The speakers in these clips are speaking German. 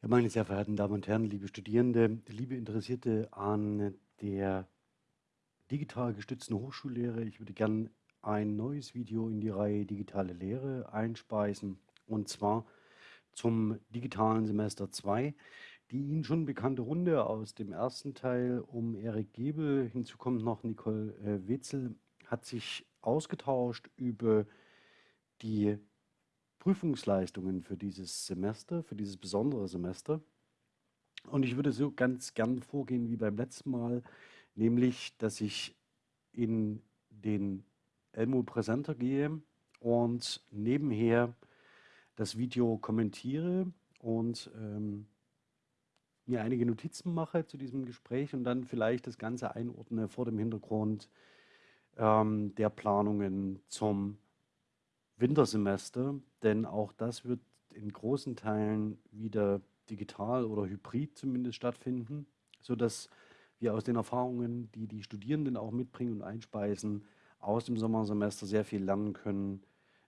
Ja, meine sehr verehrten Damen und Herren, liebe Studierende, liebe Interessierte an der digital gestützten Hochschullehre, ich würde gern ein neues Video in die Reihe Digitale Lehre einspeisen und zwar zum digitalen Semester 2. Die Ihnen schon bekannte Runde aus dem ersten Teil um Erik Gebel, hinzu kommt noch Nicole äh, Wetzel, hat sich ausgetauscht über die Prüfungsleistungen für dieses Semester, für dieses besondere Semester. Und ich würde so ganz gern vorgehen wie beim letzten Mal, nämlich, dass ich in den Elmo Präsenter gehe und nebenher das Video kommentiere und ähm, mir einige Notizen mache zu diesem Gespräch und dann vielleicht das Ganze einordne vor dem Hintergrund ähm, der Planungen zum Wintersemester, denn auch das wird in großen Teilen wieder digital oder hybrid zumindest stattfinden, sodass wir aus den Erfahrungen, die die Studierenden auch mitbringen und einspeisen, aus dem Sommersemester sehr viel lernen können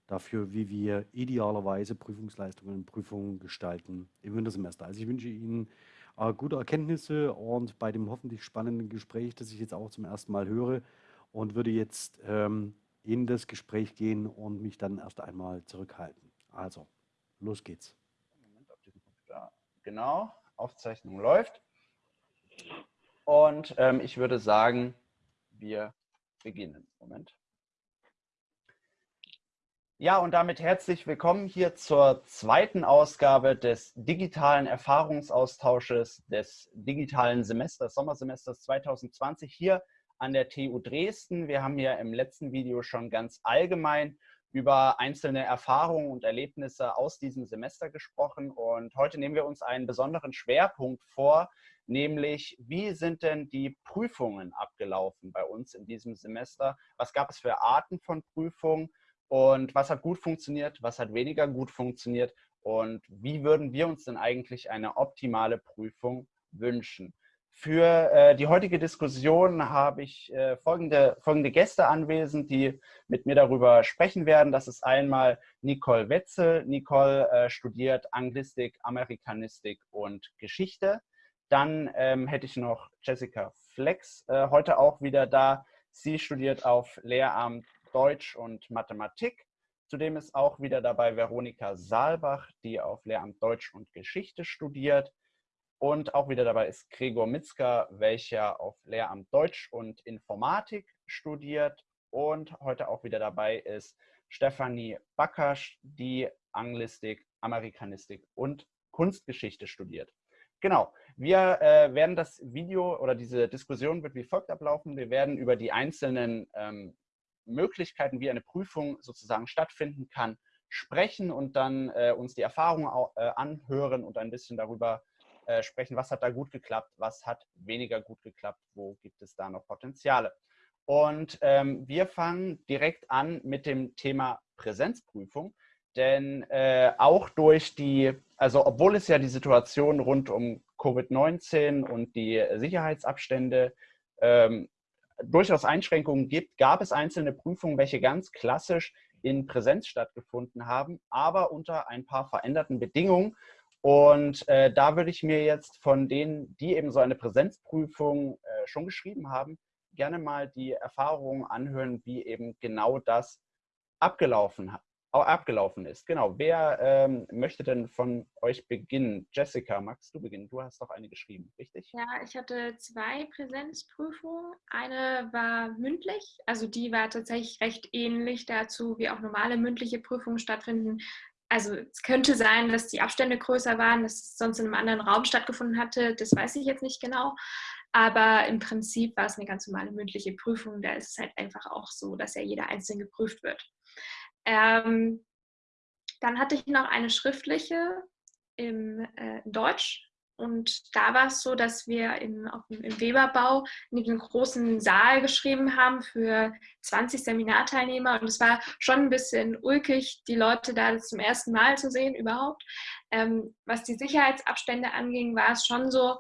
dafür, wie wir idealerweise Prüfungsleistungen und Prüfungen gestalten im Wintersemester. Also ich wünsche Ihnen äh, gute Erkenntnisse und bei dem hoffentlich spannenden Gespräch, das ich jetzt auch zum ersten Mal höre und würde jetzt ähm, in das Gespräch gehen und mich dann erst einmal zurückhalten. Also, los geht's. Moment, auf diesem Computer. Genau, Aufzeichnung läuft. Und ähm, ich würde sagen, wir beginnen. Moment. Ja, und damit herzlich willkommen hier zur zweiten Ausgabe des digitalen Erfahrungsaustausches des digitalen Semesters, Sommersemesters 2020 hier an der TU Dresden. Wir haben ja im letzten Video schon ganz allgemein über einzelne Erfahrungen und Erlebnisse aus diesem Semester gesprochen. Und heute nehmen wir uns einen besonderen Schwerpunkt vor, nämlich wie sind denn die Prüfungen abgelaufen bei uns in diesem Semester? Was gab es für Arten von Prüfungen? Und was hat gut funktioniert? Was hat weniger gut funktioniert? Und wie würden wir uns denn eigentlich eine optimale Prüfung wünschen? Für äh, die heutige Diskussion habe ich äh, folgende, folgende Gäste anwesend, die mit mir darüber sprechen werden. Das ist einmal Nicole Wetzel. Nicole äh, studiert Anglistik, Amerikanistik und Geschichte. Dann ähm, hätte ich noch Jessica Flex, äh, heute auch wieder da. Sie studiert auf Lehramt Deutsch und Mathematik. Zudem ist auch wieder dabei Veronika Saalbach, die auf Lehramt Deutsch und Geschichte studiert. Und auch wieder dabei ist Gregor Mitzka, welcher auf Lehramt Deutsch und Informatik studiert. Und heute auch wieder dabei ist Stefanie Bakasch, die Anglistik, Amerikanistik und Kunstgeschichte studiert. Genau, wir äh, werden das Video oder diese Diskussion wird wie folgt ablaufen. Wir werden über die einzelnen ähm, Möglichkeiten, wie eine Prüfung sozusagen stattfinden kann, sprechen und dann äh, uns die Erfahrungen äh, anhören und ein bisschen darüber äh, sprechen, was hat da gut geklappt, was hat weniger gut geklappt, wo gibt es da noch Potenziale. Und ähm, wir fangen direkt an mit dem Thema Präsenzprüfung, denn äh, auch durch die, also obwohl es ja die Situation rund um Covid-19 und die Sicherheitsabstände ähm, durchaus Einschränkungen gibt, gab es einzelne Prüfungen, welche ganz klassisch in Präsenz stattgefunden haben, aber unter ein paar veränderten Bedingungen. Und äh, da würde ich mir jetzt von denen, die eben so eine Präsenzprüfung äh, schon geschrieben haben, gerne mal die Erfahrungen anhören, wie eben genau das abgelaufen, abgelaufen ist. Genau, wer ähm, möchte denn von euch beginnen? Jessica, magst du beginnen? Du hast doch eine geschrieben, richtig? Ja, ich hatte zwei Präsenzprüfungen. Eine war mündlich, also die war tatsächlich recht ähnlich dazu, wie auch normale mündliche Prüfungen stattfinden also es könnte sein, dass die Abstände größer waren, dass es sonst in einem anderen Raum stattgefunden hatte, das weiß ich jetzt nicht genau. Aber im Prinzip war es eine ganz normale mündliche Prüfung. Da ist es halt einfach auch so, dass ja jeder einzeln geprüft wird. Ähm, dann hatte ich noch eine schriftliche im äh, Deutsch und da war es so, dass wir im, im Weberbau in den großen Saal geschrieben haben für 20 Seminarteilnehmer. Und es war schon ein bisschen ulkig, die Leute da zum ersten Mal zu sehen überhaupt. Ähm, was die Sicherheitsabstände anging, war es schon so,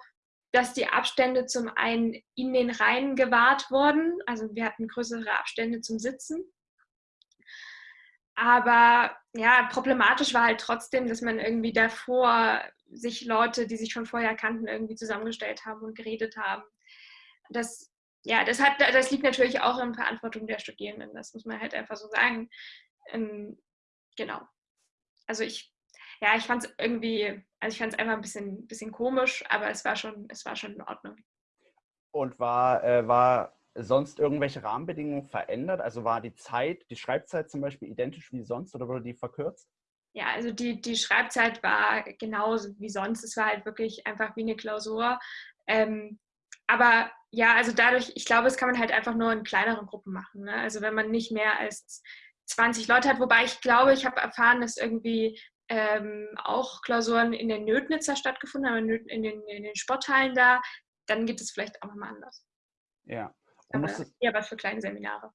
dass die Abstände zum einen in den Reihen gewahrt wurden. Also wir hatten größere Abstände zum Sitzen. Aber ja, problematisch war halt trotzdem, dass man irgendwie davor sich Leute, die sich schon vorher kannten, irgendwie zusammengestellt haben und geredet haben. Das, ja, das, hat, das liegt natürlich auch in Verantwortung der Studierenden, das muss man halt einfach so sagen. Ähm, genau. Also ich, ja, ich fand es irgendwie, also ich fand es einfach ein bisschen, bisschen komisch, aber es war schon, es war schon in Ordnung. Und war, äh, war sonst irgendwelche Rahmenbedingungen verändert? Also war die Zeit, die Schreibzeit zum Beispiel identisch wie sonst oder wurde die verkürzt? Ja, also die, die Schreibzeit war genauso wie sonst. Es war halt wirklich einfach wie eine Klausur. Ähm, aber ja, also dadurch, ich glaube, es kann man halt einfach nur in kleineren Gruppen machen. Ne? Also wenn man nicht mehr als 20 Leute hat, wobei ich glaube, ich habe erfahren, dass irgendwie ähm, auch Klausuren in der Nötnitzer stattgefunden haben, in den, in den Sporthallen da, dann gibt es vielleicht auch nochmal anders. Ja. Und Aber eher was für kleine Seminare.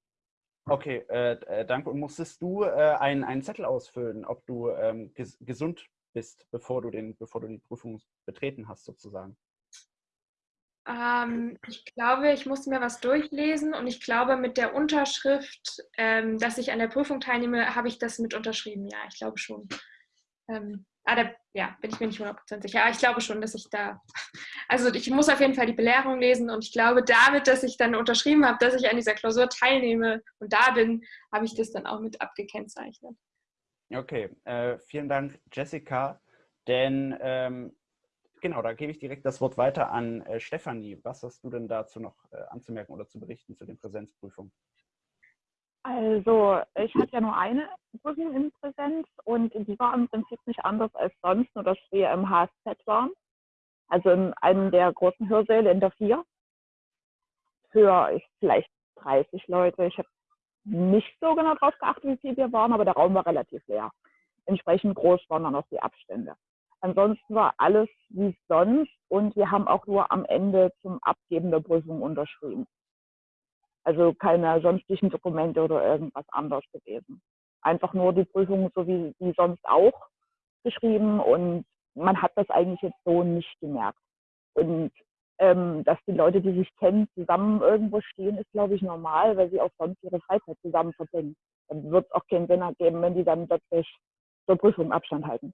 Okay, äh, äh, danke. Und musstest du äh, einen, einen Zettel ausfüllen, ob du ähm, ges gesund bist, bevor du, den, bevor du die Prüfung betreten hast, sozusagen? Ähm, ich glaube, ich musste mir was durchlesen und ich glaube, mit der Unterschrift, ähm, dass ich an der Prüfung teilnehme, habe ich das mit unterschrieben. Ja, ich glaube schon. Ähm, ah, da, ja, bin ich mir nicht 100% sicher. Aber ich glaube schon, dass ich da, also ich muss auf jeden Fall die Belehrung lesen und ich glaube, damit, dass ich dann unterschrieben habe, dass ich an dieser Klausur teilnehme und da bin, habe ich das dann auch mit abgekennzeichnet. Okay, äh, vielen Dank, Jessica. Denn ähm, genau, da gebe ich direkt das Wort weiter an äh, Stefanie. Was hast du denn dazu noch äh, anzumerken oder zu berichten zu den Präsenzprüfungen? Also, ich hatte ja nur eine Prüfung in Präsenz und die war im Prinzip nicht anders als sonst, nur dass wir im HSZ waren. Also in einem der großen Hörsäle in der Vier. Für vielleicht 30 Leute. Ich habe nicht so genau drauf geachtet, wie viele wir waren, aber der Raum war relativ leer. Entsprechend groß waren dann auch die Abstände. Ansonsten war alles wie sonst und wir haben auch nur am Ende zum Abgeben der Prüfung unterschrieben. Also keine sonstigen Dokumente oder irgendwas anderes gewesen. Einfach nur die Prüfung so wie, wie sonst auch geschrieben und man hat das eigentlich jetzt so nicht gemerkt. Und ähm, dass die Leute, die sich kennen, zusammen irgendwo stehen, ist, glaube ich, normal, weil sie auch sonst ihre Freizeit zusammen verbringen. Dann wird es auch keinen Sinn ergeben, wenn die dann plötzlich zur Prüfung Abstand halten.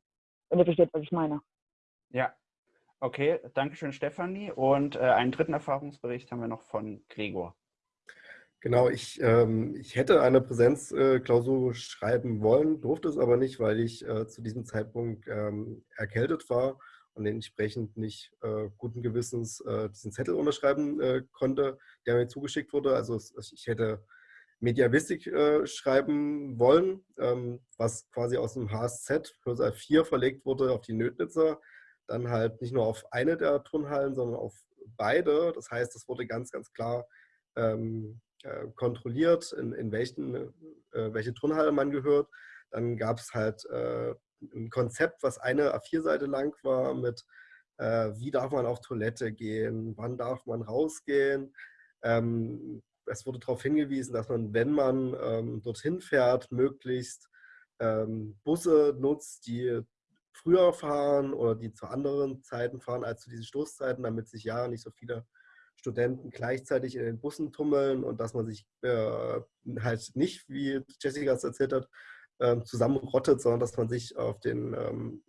Wenn ihr versteht, was ich meine. Ja, okay. Dankeschön, Stefanie. Und äh, einen dritten Erfahrungsbericht haben wir noch von Gregor. Genau, ich, ähm, ich hätte eine Präsenzklausur äh, schreiben wollen, durfte es aber nicht, weil ich äh, zu diesem Zeitpunkt ähm, erkältet war und entsprechend nicht äh, guten Gewissens äh, diesen Zettel unterschreiben äh, konnte, der mir zugeschickt wurde. Also ich hätte Mediavistik schreiben wollen, ähm, was quasi aus dem HSZ Hörsaal 4 verlegt wurde auf die Nötnitzer. Dann halt nicht nur auf eine der Turnhallen, sondern auf beide. Das heißt, es wurde ganz, ganz klar ähm, äh, kontrolliert, in, in welchen, äh, welche Turnhalle man gehört. Dann gab es halt äh, ein Konzept, was eine A4-Seite lang war mit, äh, wie darf man auf Toilette gehen, wann darf man rausgehen. Ähm, es wurde darauf hingewiesen, dass man, wenn man ähm, dorthin fährt, möglichst ähm, Busse nutzt, die früher fahren oder die zu anderen Zeiten fahren als zu diesen Stoßzeiten, damit sich ja nicht so viele Studenten gleichzeitig in den Bussen tummeln und dass man sich äh, halt nicht, wie Jessica es erzählt hat, äh, zusammenrottet, sondern dass man sich auf den ähm,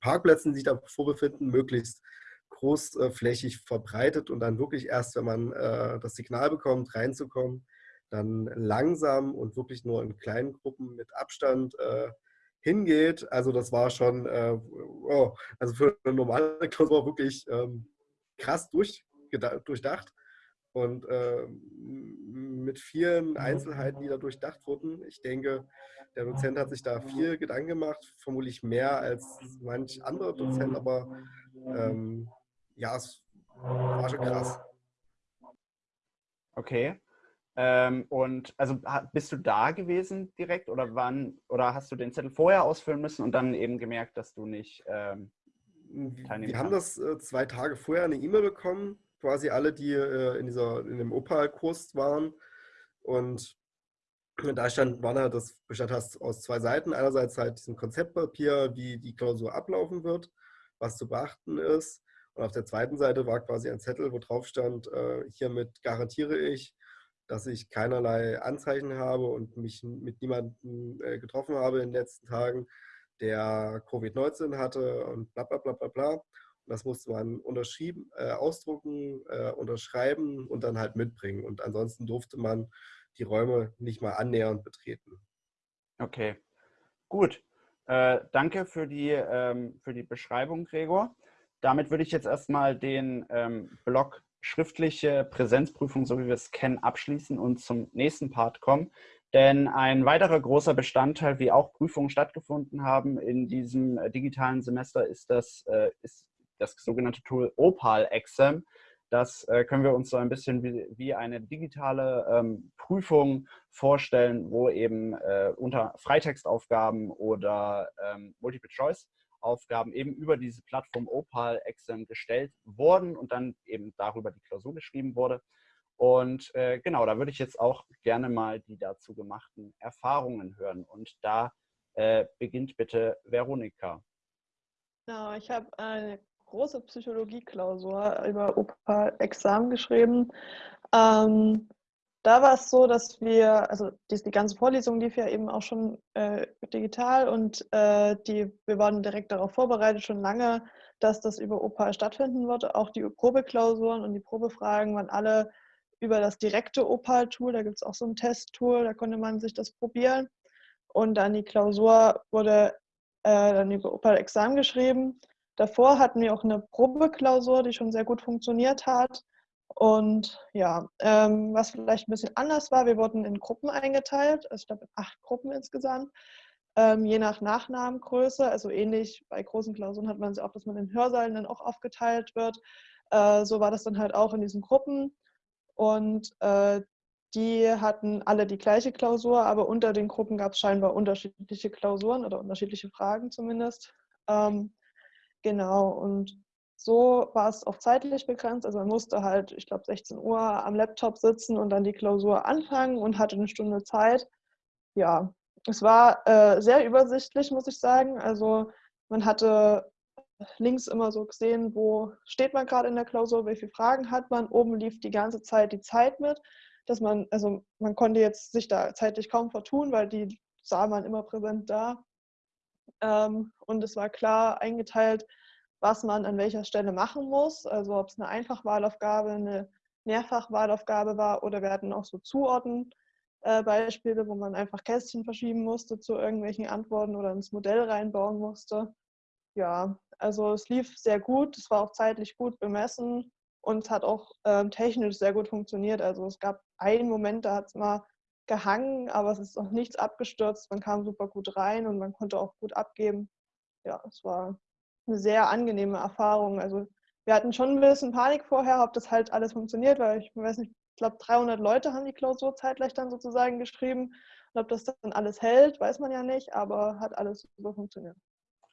Parkplätzen, die sich da vorbefinden, möglichst großflächig verbreitet und dann wirklich erst, wenn man äh, das Signal bekommt, reinzukommen, dann langsam und wirklich nur in kleinen Gruppen mit Abstand äh, hingeht. Also das war schon, äh, oh, also für eine normale Klausur wirklich ähm, krass durch, durchdacht und äh, mit vielen Einzelheiten, die da durchdacht wurden. Ich denke, der Dozent hat sich da viel Gedanken gemacht, vermutlich mehr als manch anderer Dozent, aber ähm, ja, es war schon krass. Okay. Ähm, und also bist du da gewesen direkt oder wann oder hast du den Zettel vorher ausfüllen müssen und dann eben gemerkt, dass du nicht ähm, teilnehmen Wir haben das äh, zwei Tage vorher eine E-Mail bekommen quasi alle, die äh, in, dieser, in dem Opal-Kurs waren. Und da stand, war das bestand aus zwei Seiten. Einerseits halt diesem Konzeptpapier, wie die Klausur ablaufen wird, was zu beachten ist. Und auf der zweiten Seite war quasi ein Zettel, wo drauf stand, äh, hiermit garantiere ich, dass ich keinerlei Anzeichen habe und mich mit niemandem äh, getroffen habe in den letzten Tagen, der Covid-19 hatte und bla bla bla bla bla. Das musste man unterschrieben, äh, ausdrucken, äh, unterschreiben und dann halt mitbringen. Und ansonsten durfte man die Räume nicht mal annähernd betreten. Okay, gut. Äh, danke für die, ähm, für die Beschreibung, Gregor. Damit würde ich jetzt erstmal den ähm, Block schriftliche Präsenzprüfung, so wie wir es kennen, abschließen und zum nächsten Part kommen. Denn ein weiterer großer Bestandteil, wie auch Prüfungen stattgefunden haben in diesem äh, digitalen Semester, ist das, äh, ist das sogenannte Tool Opal Exam. Das äh, können wir uns so ein bisschen wie, wie eine digitale ähm, Prüfung vorstellen, wo eben äh, unter Freitextaufgaben oder ähm, Multiple-Choice-Aufgaben eben über diese Plattform Opal Exam gestellt wurden und dann eben darüber die Klausur geschrieben wurde. Und äh, genau, da würde ich jetzt auch gerne mal die dazu gemachten Erfahrungen hören. Und da äh, beginnt bitte Veronika. Ja, ich habe eine große Psychologie-Klausur über OPA-Examen geschrieben. Ähm, da war es so, dass wir, also die, die ganze Vorlesung lief ja eben auch schon äh, digital und äh, die, wir waren direkt darauf vorbereitet, schon lange, dass das über OPA stattfinden würde. Auch die Probeklausuren und die Probefragen waren alle über das direkte Opal-Tool, da gibt es auch so ein Testtool, da konnte man sich das probieren. Und dann die Klausur wurde äh, dann über Opal-Examen geschrieben. Davor hatten wir auch eine Probeklausur, die schon sehr gut funktioniert hat. Und ja, ähm, was vielleicht ein bisschen anders war, wir wurden in Gruppen eingeteilt, also ich glaube in acht Gruppen insgesamt, ähm, je nach Nachnamengröße. Also ähnlich bei großen Klausuren hat man es auch, dass man in Hörsälen dann auch aufgeteilt wird. Äh, so war das dann halt auch in diesen Gruppen. Und äh, die hatten alle die gleiche Klausur, aber unter den Gruppen gab es scheinbar unterschiedliche Klausuren oder unterschiedliche Fragen zumindest. Ähm, genau, und so war es auch zeitlich begrenzt. Also man musste halt, ich glaube, 16 Uhr am Laptop sitzen und dann die Klausur anfangen und hatte eine Stunde Zeit. Ja, es war äh, sehr übersichtlich, muss ich sagen. Also man hatte links immer so gesehen, wo steht man gerade in der Klausur, welche Fragen hat man. Oben lief die ganze Zeit die Zeit mit, dass man, also man konnte jetzt sich da zeitlich kaum vertun, weil die sah man immer präsent da. Ähm, und es war klar eingeteilt, was man an welcher Stelle machen muss. Also ob es eine Einfachwahlaufgabe, eine Mehrfachwahlaufgabe war oder wir hatten auch so Zuordnen-Beispiele, wo man einfach Kästchen verschieben musste zu irgendwelchen Antworten oder ins Modell reinbauen musste. Ja, also es lief sehr gut, es war auch zeitlich gut bemessen und es hat auch ähm, technisch sehr gut funktioniert. Also es gab einen Moment, da hat es mal gehangen, aber es ist auch nichts abgestürzt. Man kam super gut rein und man konnte auch gut abgeben. Ja, es war eine sehr angenehme Erfahrung. Also wir hatten schon ein bisschen Panik vorher, ob das halt alles funktioniert, weil ich weiß nicht, ich glaube 300 Leute haben die Klausur zeitgleich dann sozusagen geschrieben. Und ob das dann alles hält, weiß man ja nicht, aber hat alles super funktioniert.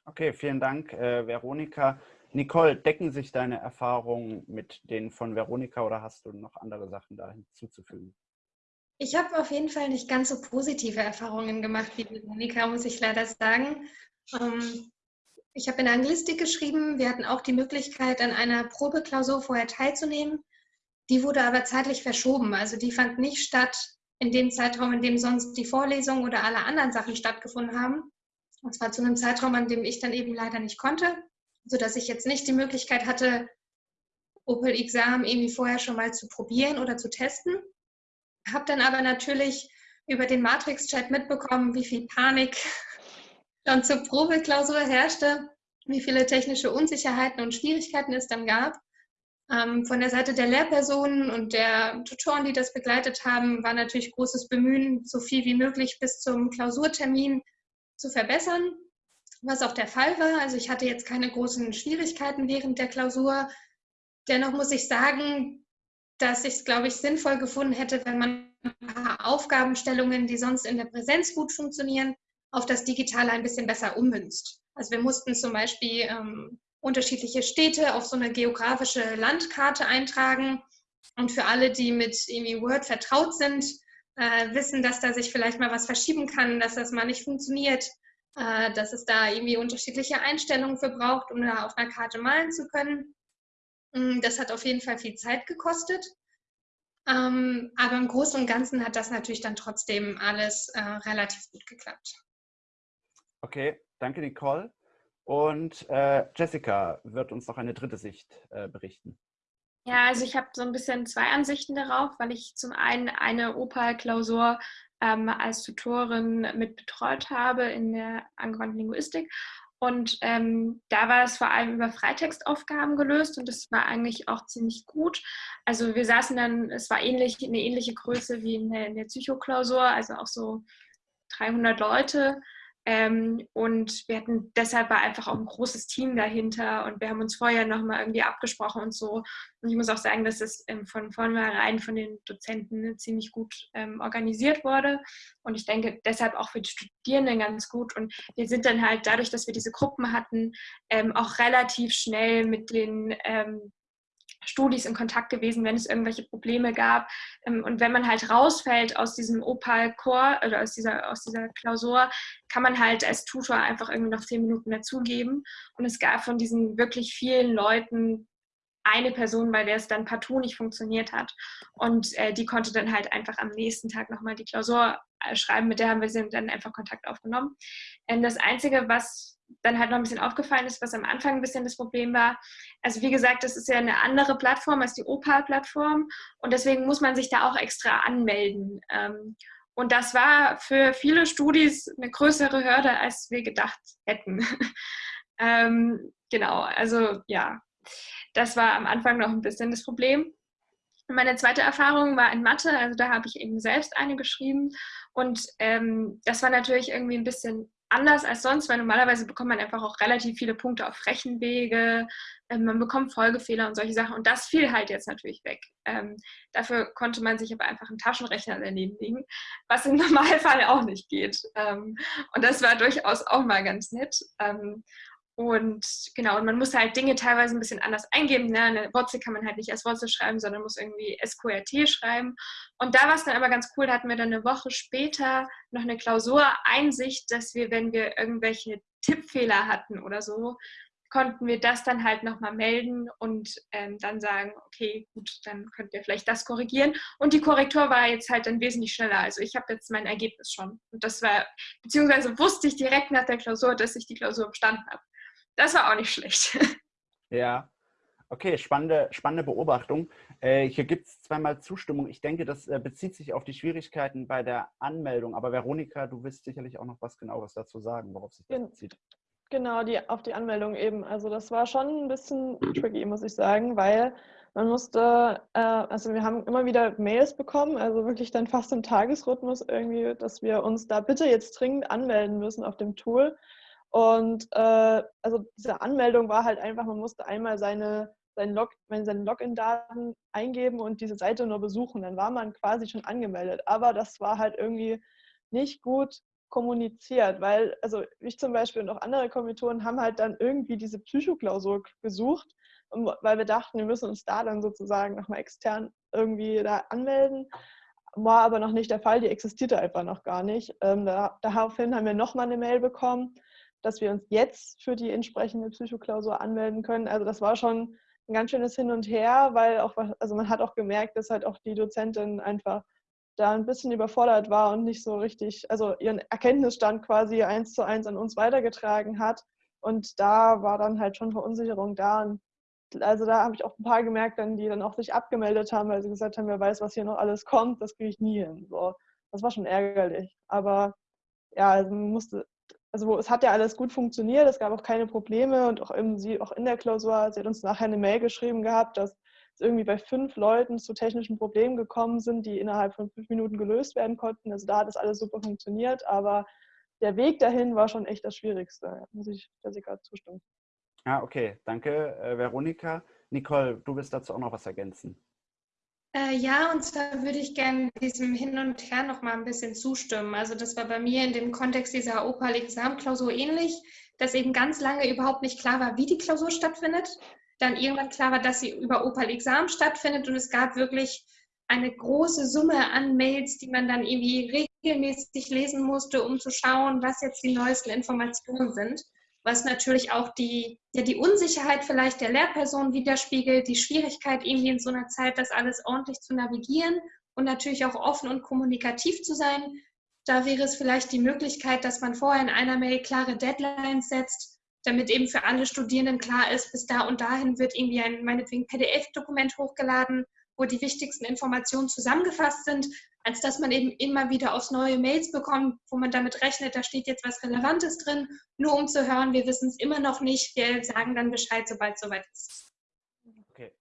Okay, vielen Dank, äh, Veronika. Nicole, decken sich deine Erfahrungen mit denen von Veronika oder hast du noch andere Sachen da hinzuzufügen? Ich habe auf jeden Fall nicht ganz so positive Erfahrungen gemacht wie Veronika, muss ich leider sagen. Ähm, ich habe in Anglistik geschrieben. Wir hatten auch die Möglichkeit, an einer Probeklausur vorher teilzunehmen. Die wurde aber zeitlich verschoben. Also die fand nicht statt in dem Zeitraum, in dem sonst die Vorlesung oder alle anderen Sachen stattgefunden haben, und zwar zu einem Zeitraum, an dem ich dann eben leider nicht konnte, sodass ich jetzt nicht die Möglichkeit hatte, Opel Exam irgendwie vorher schon mal zu probieren oder zu testen. Habe dann aber natürlich über den Matrix-Chat mitbekommen, wie viel Panik schon zur Probeklausur herrschte, wie viele technische Unsicherheiten und Schwierigkeiten es dann gab. Ähm, von der Seite der Lehrpersonen und der Tutoren, die das begleitet haben, war natürlich großes Bemühen, so viel wie möglich bis zum Klausurtermin zu verbessern, was auch der Fall war. Also ich hatte jetzt keine großen Schwierigkeiten während der Klausur. Dennoch muss ich sagen, dass ich es, glaube ich, sinnvoll gefunden hätte, wenn man ein paar Aufgabenstellungen, die sonst in der Präsenz gut funktionieren, auf das Digitale ein bisschen besser ummünzt. Also wir mussten zum Beispiel ähm, unterschiedliche Städte auf so eine geografische Landkarte eintragen. Und für alle, die mit irgendwie Word vertraut sind, äh, wissen, dass da sich vielleicht mal was verschieben kann, dass das mal nicht funktioniert, äh, dass es da irgendwie unterschiedliche Einstellungen für braucht, um da auf einer Karte malen zu können. Mm, das hat auf jeden Fall viel Zeit gekostet. Ähm, aber im Großen und Ganzen hat das natürlich dann trotzdem alles äh, relativ gut geklappt. Okay, Okay, danke Nicole. Und äh, Jessica wird uns noch eine dritte Sicht äh, berichten. Ja, also ich habe so ein bisschen zwei Ansichten darauf, weil ich zum einen eine Opal-Klausur ähm, als Tutorin mit betreut habe in der angewandten Linguistik. Und ähm, da war es vor allem über Freitextaufgaben gelöst und das war eigentlich auch ziemlich gut. Also wir saßen dann, es war ähnlich, eine ähnliche Größe wie in der, in der Psychoklausur, also auch so 300 Leute. Ähm, und wir hatten deshalb war einfach auch ein großes Team dahinter und wir haben uns vorher nochmal irgendwie abgesprochen und so. Und ich muss auch sagen, dass es ähm, von vornherein von den Dozenten ziemlich gut ähm, organisiert wurde. Und ich denke deshalb auch für die Studierenden ganz gut. Und wir sind dann halt dadurch, dass wir diese Gruppen hatten, ähm, auch relativ schnell mit den ähm, Studis in Kontakt gewesen, wenn es irgendwelche Probleme gab. Ähm, und wenn man halt rausfällt aus diesem Opal-Core oder aus dieser, aus dieser Klausur, kann man halt als Tutor einfach irgendwie noch zehn Minuten dazugeben. Und es gab von diesen wirklich vielen Leuten eine Person, bei der es dann partout nicht funktioniert hat. Und äh, die konnte dann halt einfach am nächsten Tag nochmal die Klausur äh, schreiben. Mit der haben wir dann einfach Kontakt aufgenommen. Ähm, das Einzige, was dann halt noch ein bisschen aufgefallen ist, was am Anfang ein bisschen das Problem war. Also wie gesagt, das ist ja eine andere Plattform als die Opal-Plattform und deswegen muss man sich da auch extra anmelden. Ähm, und das war für viele Studis eine größere Hürde, als wir gedacht hätten. ähm, genau, also ja, das war am Anfang noch ein bisschen das Problem. Meine zweite Erfahrung war in Mathe, also da habe ich eben selbst eine geschrieben und ähm, das war natürlich irgendwie ein bisschen anders als sonst, weil normalerweise bekommt man einfach auch relativ viele Punkte auf Rechenwege, ähm, man bekommt Folgefehler und solche Sachen und das fiel halt jetzt natürlich weg. Ähm, dafür konnte man sich aber einfach einen Taschenrechner daneben legen, was im Normalfall auch nicht geht. Ähm, und das war durchaus auch mal ganz nett. Und genau, und man muss halt Dinge teilweise ein bisschen anders eingeben. Ne? Eine Wurzel kann man halt nicht als Wurzel schreiben, sondern muss irgendwie SQRT schreiben. Und da war es dann aber ganz cool, da hatten wir dann eine Woche später noch eine Klausureinsicht, dass wir, wenn wir irgendwelche Tippfehler hatten oder so, konnten wir das dann halt nochmal melden und ähm, dann sagen, okay, gut, dann könnt ihr vielleicht das korrigieren. Und die Korrektur war jetzt halt dann wesentlich schneller. Also ich habe jetzt mein Ergebnis schon. Und das war, beziehungsweise wusste ich direkt nach der Klausur, dass ich die Klausur bestanden habe. Das war auch nicht schlecht. Ja, okay, spannende, spannende Beobachtung. Äh, hier gibt es zweimal Zustimmung. Ich denke, das äh, bezieht sich auf die Schwierigkeiten bei der Anmeldung. Aber Veronika, du wirst sicherlich auch noch was genaueres dazu sagen, worauf sich das bezieht. Genau, die, auf die Anmeldung eben. Also das war schon ein bisschen tricky, muss ich sagen, weil man musste, äh, also wir haben immer wieder Mails bekommen, also wirklich dann fast im Tagesrhythmus irgendwie, dass wir uns da bitte jetzt dringend anmelden müssen auf dem Tool. Und äh, also diese Anmeldung war halt einfach, man musste einmal seine, seinen Log, seine Login-Daten eingeben und diese Seite nur besuchen. Dann war man quasi schon angemeldet. Aber das war halt irgendwie nicht gut kommuniziert, weil, also ich zum Beispiel und auch andere Kommilitonen haben halt dann irgendwie diese Psychoklausur gesucht, weil wir dachten, wir müssen uns da dann sozusagen nochmal extern irgendwie da anmelden. War aber noch nicht der Fall, die existierte einfach noch gar nicht. Ähm, da, daraufhin haben wir nochmal eine Mail bekommen, dass wir uns jetzt für die entsprechende Psychoklausur anmelden können. Also das war schon ein ganz schönes Hin und Her, weil auch, also man hat auch gemerkt, dass halt auch die Dozentin einfach da ein bisschen überfordert war und nicht so richtig, also ihren Erkenntnisstand quasi eins zu eins an uns weitergetragen hat. Und da war dann halt schon Verunsicherung da. Und also da habe ich auch ein paar gemerkt, dann, die dann auch sich abgemeldet haben, weil sie gesagt haben, wer weiß, was hier noch alles kommt, das kriege ich nie hin. So, das war schon ärgerlich. Aber ja, also man musste also es hat ja alles gut funktioniert, es gab auch keine Probleme und auch, im, sie, auch in der Klausur, sie hat uns nachher eine Mail geschrieben gehabt, dass es irgendwie bei fünf Leuten zu technischen Problemen gekommen sind, die innerhalb von fünf Minuten gelöst werden konnten. Also da hat das alles super funktioniert, aber der Weg dahin war schon echt das Schwierigste, muss ich Jessica zustimmen. Ah, okay, danke, äh, Veronika. Nicole, du willst dazu auch noch was ergänzen. Äh, ja, und zwar würde ich gerne diesem Hin und Her noch mal ein bisschen zustimmen. Also das war bei mir in dem Kontext dieser Opal-Examklausur ähnlich, dass eben ganz lange überhaupt nicht klar war, wie die Klausur stattfindet. Dann irgendwann klar war, dass sie über Opal-Exam stattfindet und es gab wirklich eine große Summe an Mails, die man dann irgendwie regelmäßig lesen musste, um zu schauen, was jetzt die neuesten Informationen sind was natürlich auch die, ja, die Unsicherheit vielleicht der Lehrperson widerspiegelt, die Schwierigkeit, irgendwie in so einer Zeit das alles ordentlich zu navigieren und natürlich auch offen und kommunikativ zu sein. Da wäre es vielleicht die Möglichkeit, dass man vorher in einer Mail klare Deadlines setzt, damit eben für alle Studierenden klar ist, bis da und dahin wird irgendwie ein meinetwegen PDF-Dokument hochgeladen, wo die wichtigsten Informationen zusammengefasst sind, als dass man eben immer wieder aufs neue Mails bekommt, wo man damit rechnet, da steht jetzt was Relevantes drin, nur um zu hören, wir wissen es immer noch nicht, wir sagen dann Bescheid, sobald es soweit ist. Okay,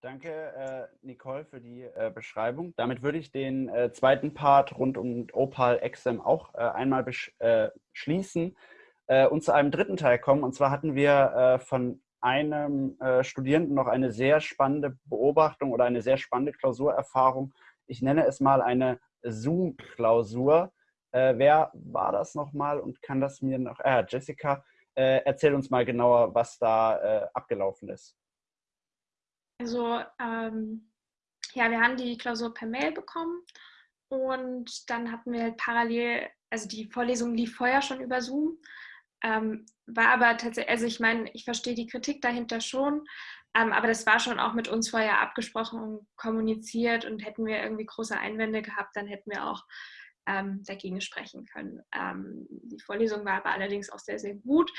danke äh, Nicole für die äh, Beschreibung. Damit würde ich den äh, zweiten Part rund um Opal Exam auch äh, einmal äh, schließen äh, und zu einem dritten Teil kommen. Und zwar hatten wir von einem Studierenden noch eine sehr spannende Beobachtung oder eine sehr spannende Klausurerfahrung ich nenne es mal eine Zoom-Klausur. Äh, wer war das nochmal und kann das mir noch, äh, Jessica, äh, erzähl uns mal genauer, was da äh, abgelaufen ist. Also, ähm, ja, wir haben die Klausur per Mail bekommen und dann hatten wir parallel, also die Vorlesung lief vorher schon über Zoom, ähm, war aber tatsächlich, also ich meine, ich verstehe die Kritik dahinter schon, ähm, aber das war schon auch mit uns vorher abgesprochen und kommuniziert und hätten wir irgendwie große Einwände gehabt, dann hätten wir auch ähm, dagegen sprechen können. Ähm, die Vorlesung war aber allerdings auch sehr, sehr gut.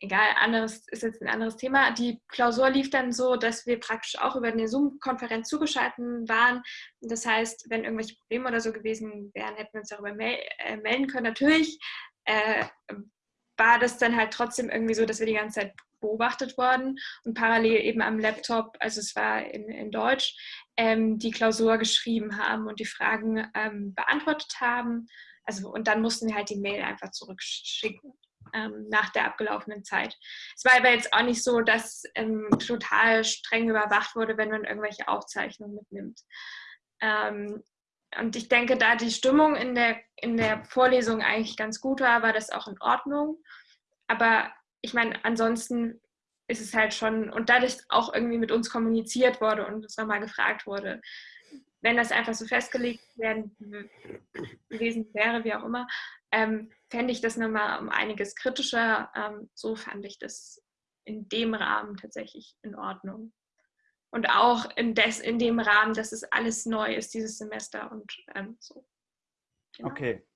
Egal, anderes ist jetzt ein anderes Thema. Die Klausur lief dann so, dass wir praktisch auch über eine Zoom-Konferenz zugeschaltet waren. Das heißt, wenn irgendwelche Probleme oder so gewesen wären, hätten wir uns darüber mel äh, melden können. Natürlich äh, war das dann halt trotzdem irgendwie so, dass wir die ganze Zeit beobachtet worden und parallel eben am Laptop, also es war in, in Deutsch, ähm, die Klausur geschrieben haben und die Fragen ähm, beantwortet haben. Also, und dann mussten wir halt die Mail einfach zurückschicken ähm, nach der abgelaufenen Zeit. Es war aber jetzt auch nicht so, dass ähm, total streng überwacht wurde, wenn man irgendwelche Aufzeichnungen mitnimmt. Und ich denke, da die Stimmung in der, in der Vorlesung eigentlich ganz gut war, war das auch in Ordnung. Aber ich meine, ansonsten ist es halt schon, und dadurch auch irgendwie mit uns kommuniziert wurde und uns nochmal gefragt wurde, wenn das einfach so festgelegt werden gewesen wäre, wie auch immer, ähm, fände ich das nochmal um einiges kritischer. Ähm, so fand ich das in dem Rahmen tatsächlich in Ordnung. Und auch in, des, in dem Rahmen, dass es alles neu ist dieses Semester und ähm, so. Genau. Okay,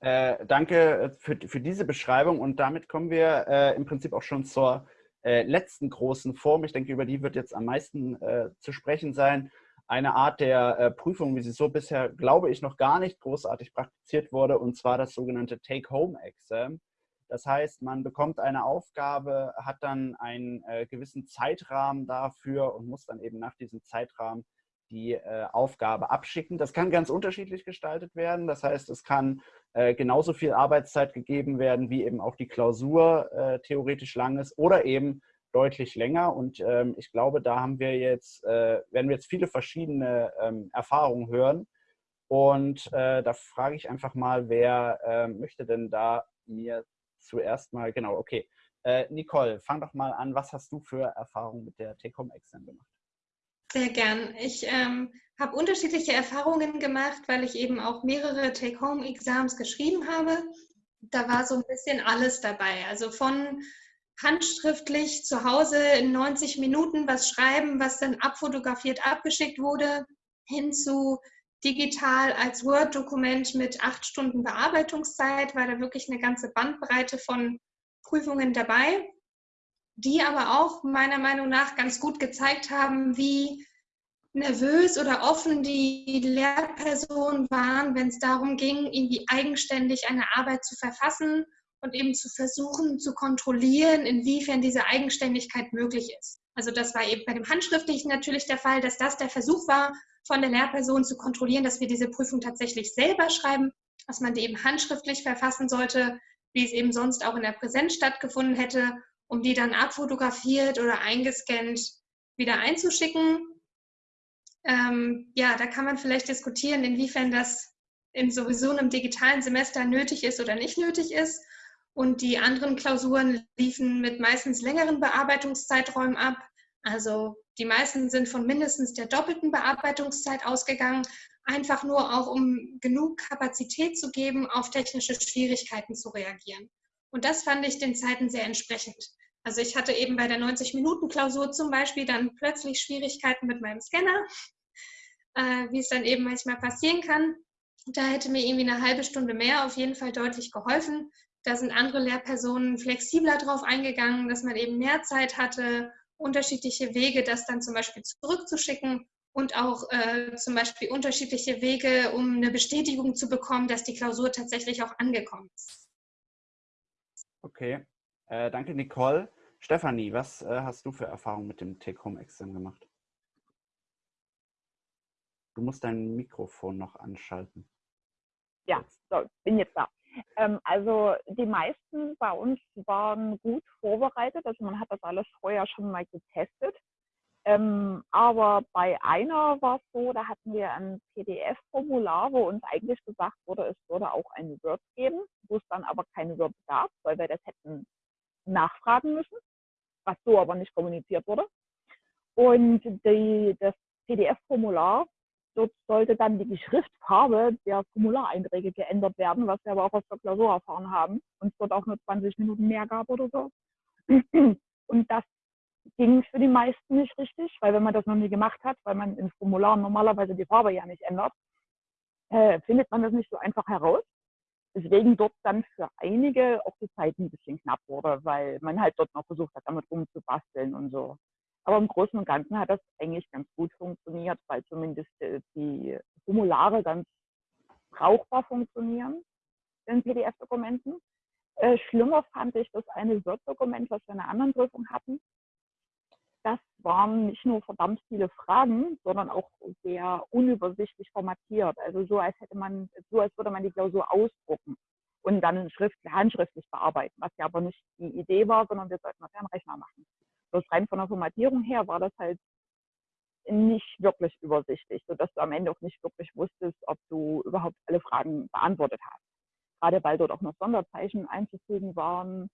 äh, danke äh, für, für diese Beschreibung und damit kommen wir äh, im Prinzip auch schon zur äh, letzten großen Form. Ich denke, über die wird jetzt am meisten äh, zu sprechen sein. Eine Art der äh, Prüfung, wie sie so bisher, glaube ich, noch gar nicht großartig praktiziert wurde, und zwar das sogenannte Take-Home-Exam. Das heißt, man bekommt eine Aufgabe, hat dann einen gewissen Zeitrahmen dafür und muss dann eben nach diesem Zeitrahmen die äh, Aufgabe abschicken. Das kann ganz unterschiedlich gestaltet werden. Das heißt, es kann äh, genauso viel Arbeitszeit gegeben werden, wie eben auch die Klausur äh, theoretisch lang ist oder eben deutlich länger. Und ähm, ich glaube, da haben wir jetzt, äh, werden wir jetzt viele verschiedene ähm, Erfahrungen hören. Und äh, da frage ich einfach mal, wer möchte denn da mir zuerst mal, genau, okay. Äh, Nicole, fang doch mal an. Was hast du für Erfahrungen mit der Take-Home-Exam gemacht? Sehr gern. Ich ähm, habe unterschiedliche Erfahrungen gemacht, weil ich eben auch mehrere Take-Home-Exams geschrieben habe. Da war so ein bisschen alles dabei. Also von handschriftlich zu Hause in 90 Minuten was schreiben, was dann abfotografiert abgeschickt wurde, hin zu digital als Word-Dokument mit acht Stunden Bearbeitungszeit, war da wirklich eine ganze Bandbreite von Prüfungen dabei die aber auch meiner Meinung nach ganz gut gezeigt haben, wie nervös oder offen die Lehrpersonen waren, wenn es darum ging, irgendwie eigenständig eine Arbeit zu verfassen und eben zu versuchen zu kontrollieren, inwiefern diese Eigenständigkeit möglich ist. Also das war eben bei dem Handschriftlichen natürlich der Fall, dass das der Versuch war, von der Lehrperson zu kontrollieren, dass wir diese Prüfung tatsächlich selber schreiben, dass man die eben handschriftlich verfassen sollte, wie es eben sonst auch in der Präsenz stattgefunden hätte um die dann abfotografiert oder eingescannt wieder einzuschicken. Ähm, ja, da kann man vielleicht diskutieren, inwiefern das in sowieso einem digitalen Semester nötig ist oder nicht nötig ist. Und die anderen Klausuren liefen mit meistens längeren Bearbeitungszeiträumen ab. Also die meisten sind von mindestens der doppelten Bearbeitungszeit ausgegangen, einfach nur auch um genug Kapazität zu geben, auf technische Schwierigkeiten zu reagieren. Und das fand ich den Zeiten sehr entsprechend. Also ich hatte eben bei der 90-Minuten-Klausur zum Beispiel dann plötzlich Schwierigkeiten mit meinem Scanner, äh, wie es dann eben manchmal passieren kann. Da hätte mir irgendwie eine halbe Stunde mehr auf jeden Fall deutlich geholfen. Da sind andere Lehrpersonen flexibler drauf eingegangen, dass man eben mehr Zeit hatte, unterschiedliche Wege, das dann zum Beispiel zurückzuschicken und auch äh, zum Beispiel unterschiedliche Wege, um eine Bestätigung zu bekommen, dass die Klausur tatsächlich auch angekommen ist. Okay, äh, danke Nicole. Stefanie, was äh, hast du für Erfahrungen mit dem Take-Home-Examen gemacht? Du musst dein Mikrofon noch anschalten. Ja, so, bin jetzt da. Ähm, also die meisten bei uns waren gut vorbereitet, also man hat das alles vorher schon mal getestet. Ähm, aber bei einer war es so, da hatten wir ein PDF-Formular, wo uns eigentlich gesagt wurde, es würde auch ein Word geben, wo es dann aber keine Word gab, weil wir das hätten nachfragen müssen, was so aber nicht kommuniziert wurde. Und die, das PDF-Formular Dort sollte dann die Schriftfarbe der Formulareinträge geändert werden, was wir aber auch aus der Klausur erfahren haben und es dort auch nur 20 Minuten mehr gab oder so. Und das ging für die meisten nicht richtig, weil wenn man das noch nie gemacht hat, weil man in Formularen normalerweise die Farbe ja nicht ändert, äh, findet man das nicht so einfach heraus. Deswegen dort dann für einige auch die Zeit ein bisschen knapp wurde, weil man halt dort noch versucht hat, damit rumzubasteln und so. Aber im Großen und Ganzen hat das eigentlich ganz gut funktioniert, weil zumindest äh, die Formulare ganz brauchbar funktionieren in PDF-Dokumenten. Äh, schlimmer fand ich das eine Word-Dokument, was wir in einer anderen Prüfung hatten. Das waren nicht nur verdammt viele Fragen, sondern auch sehr unübersichtlich formatiert. Also so als hätte man, so als würde man die Klausur ausdrucken und dann Schrift, handschriftlich bearbeiten, was ja aber nicht die Idee war, sondern wir sollten das ja am Rechner machen bloß rein von der Formatierung her war das halt nicht wirklich übersichtlich, sodass du am Ende auch nicht wirklich wusstest, ob du überhaupt alle Fragen beantwortet hast. Gerade weil dort auch noch Sonderzeichen einzufügen waren,